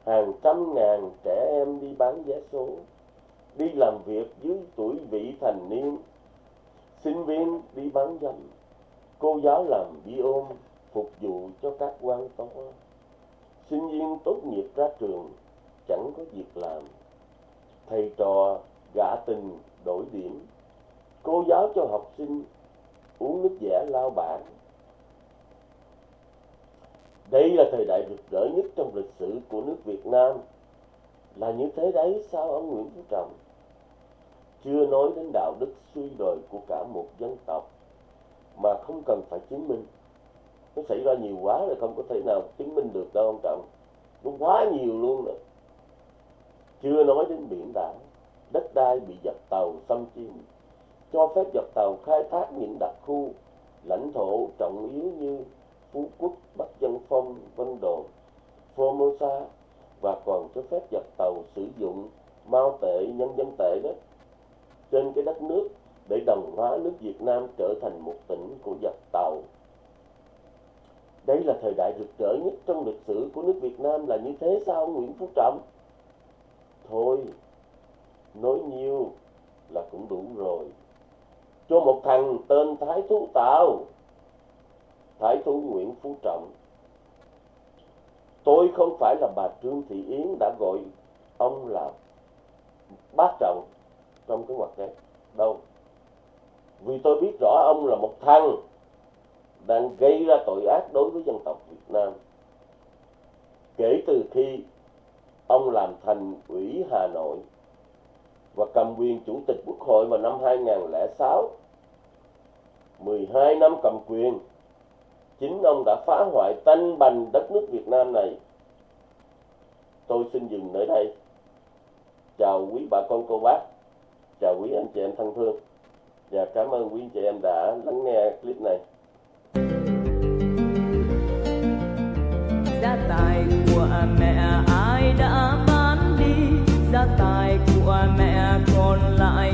Hàng trăm ngàn trẻ em đi bán vé số, đi làm việc dưới tuổi vị thành niên, sinh viên đi bán dâm, cô giáo làm bi ôm phục vụ cho các quan to, sinh viên tốt nghiệp ra trường chẳng có việc làm, thầy trò gạ tình đổi điểm, cô giáo cho học sinh uống nước dẻ lao bảng đây là thời đại rực rỡ nhất trong lịch sử của nước Việt Nam. Là như thế đấy sao ông Nguyễn Phú Trọng? Chưa nói đến đạo đức suy đồi của cả một dân tộc mà không cần phải chứng minh. Nó xảy ra nhiều quá rồi không có thể nào chứng minh được đâu ông Trọng. Nó quá nhiều luôn rồi. Chưa nói đến biển đảo, đất đai bị giặc tàu xâm chiếm, cho phép giặc tàu khai thác những đặc khu, lãnh thổ trọng yếu như Phú Quốc, Bắc Dân Phong, Vân Đồn, Formosa và còn cho phép giặc tàu sử dụng mao tệ, nhân dân tệ đó trên cái đất nước để đồng hóa nước Việt Nam trở thành một tỉnh của giặc tàu. Đây là thời đại rực rỡ nhất trong lịch sử của nước Việt Nam là như thế sao Nguyễn Phú Trọng? Thôi, nói nhiều là cũng đủ rồi. Cho một thằng tên Thái Thú Tào Thái thú Nguyễn Phú Trọng. Tôi không phải là bà Trương Thị Yến đã gọi ông là bác trọng trong cái hoạt đấy đâu vì tôi biết rõ ông là một thằng đang gây ra tội ác đối với dân tộc Việt Nam kể từ khi ông làm thành ủy Hà Nội và cầm quyền chủ tịch quốc hội vào năm 2006 12 năm cầm quyền chính ông đã phá hoại tanh bành đất nước Việt Nam này. Tôi xin dừng nơi đây. Chào quý bà con cô bác. Chào quý anh chị em thân thương. Và cảm ơn quý anh chị em đã lắng nghe clip này. Gia tài của mẹ ai đã bán đi? Gia tài của mẹ còn lại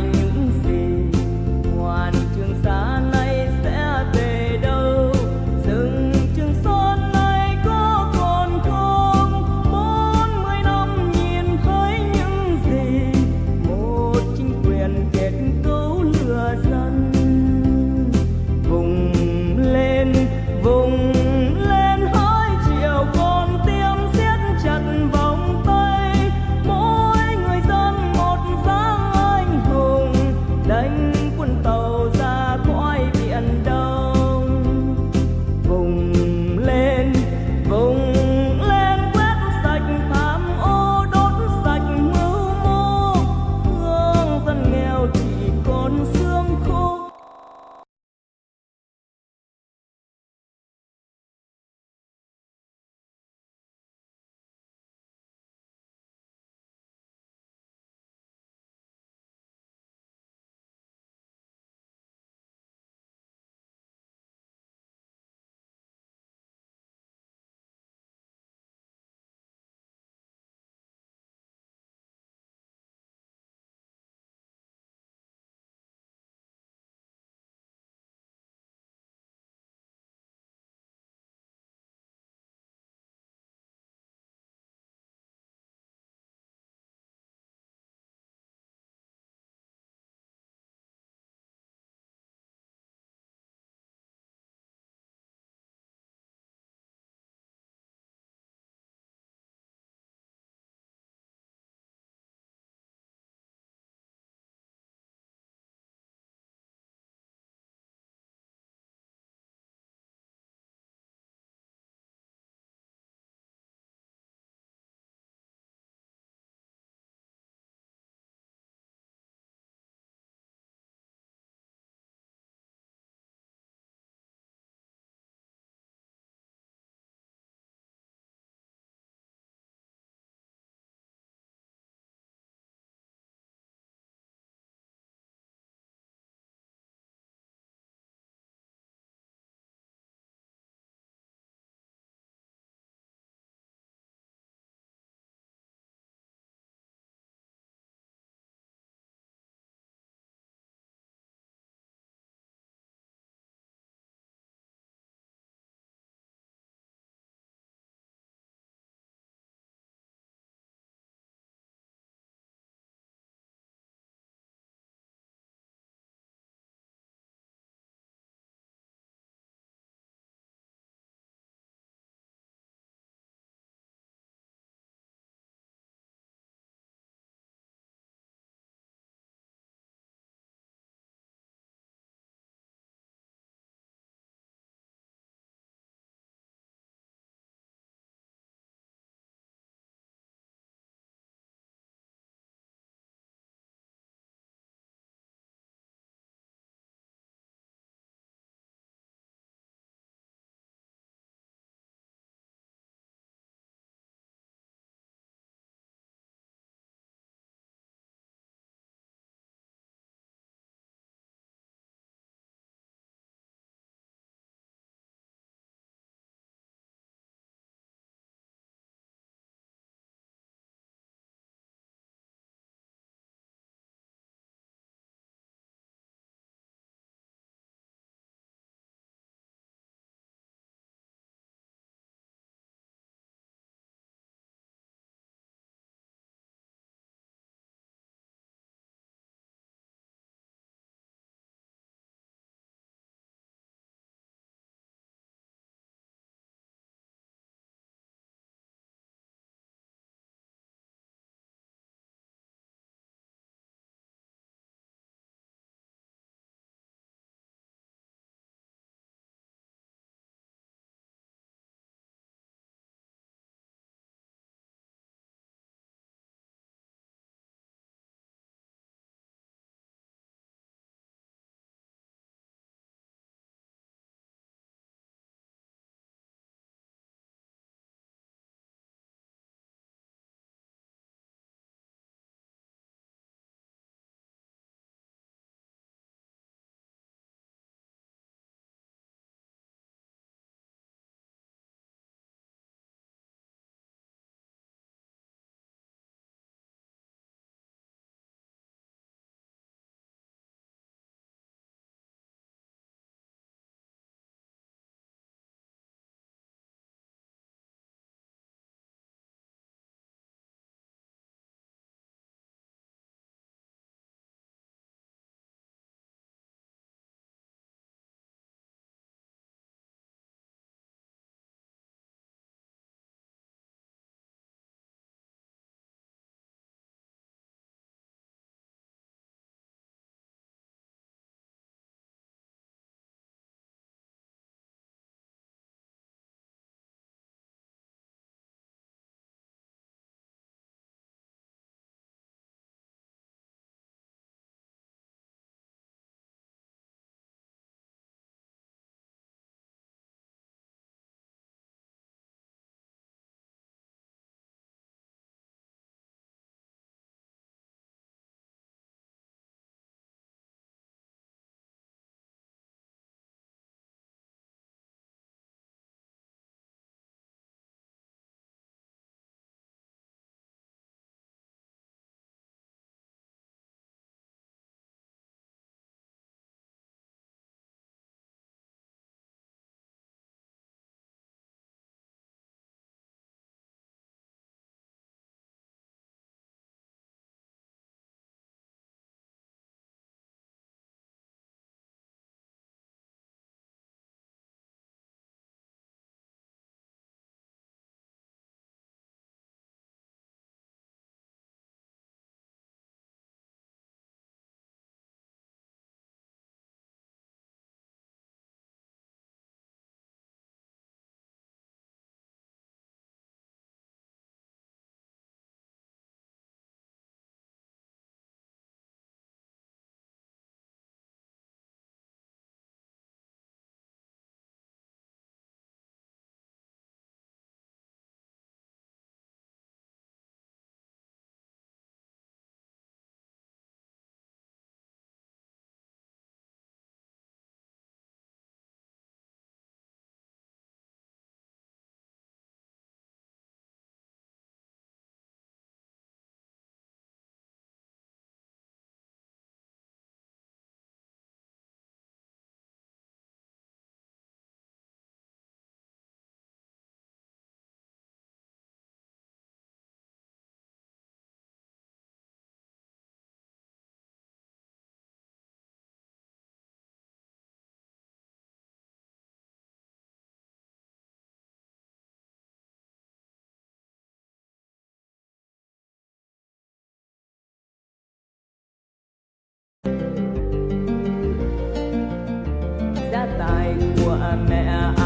của mẹ ai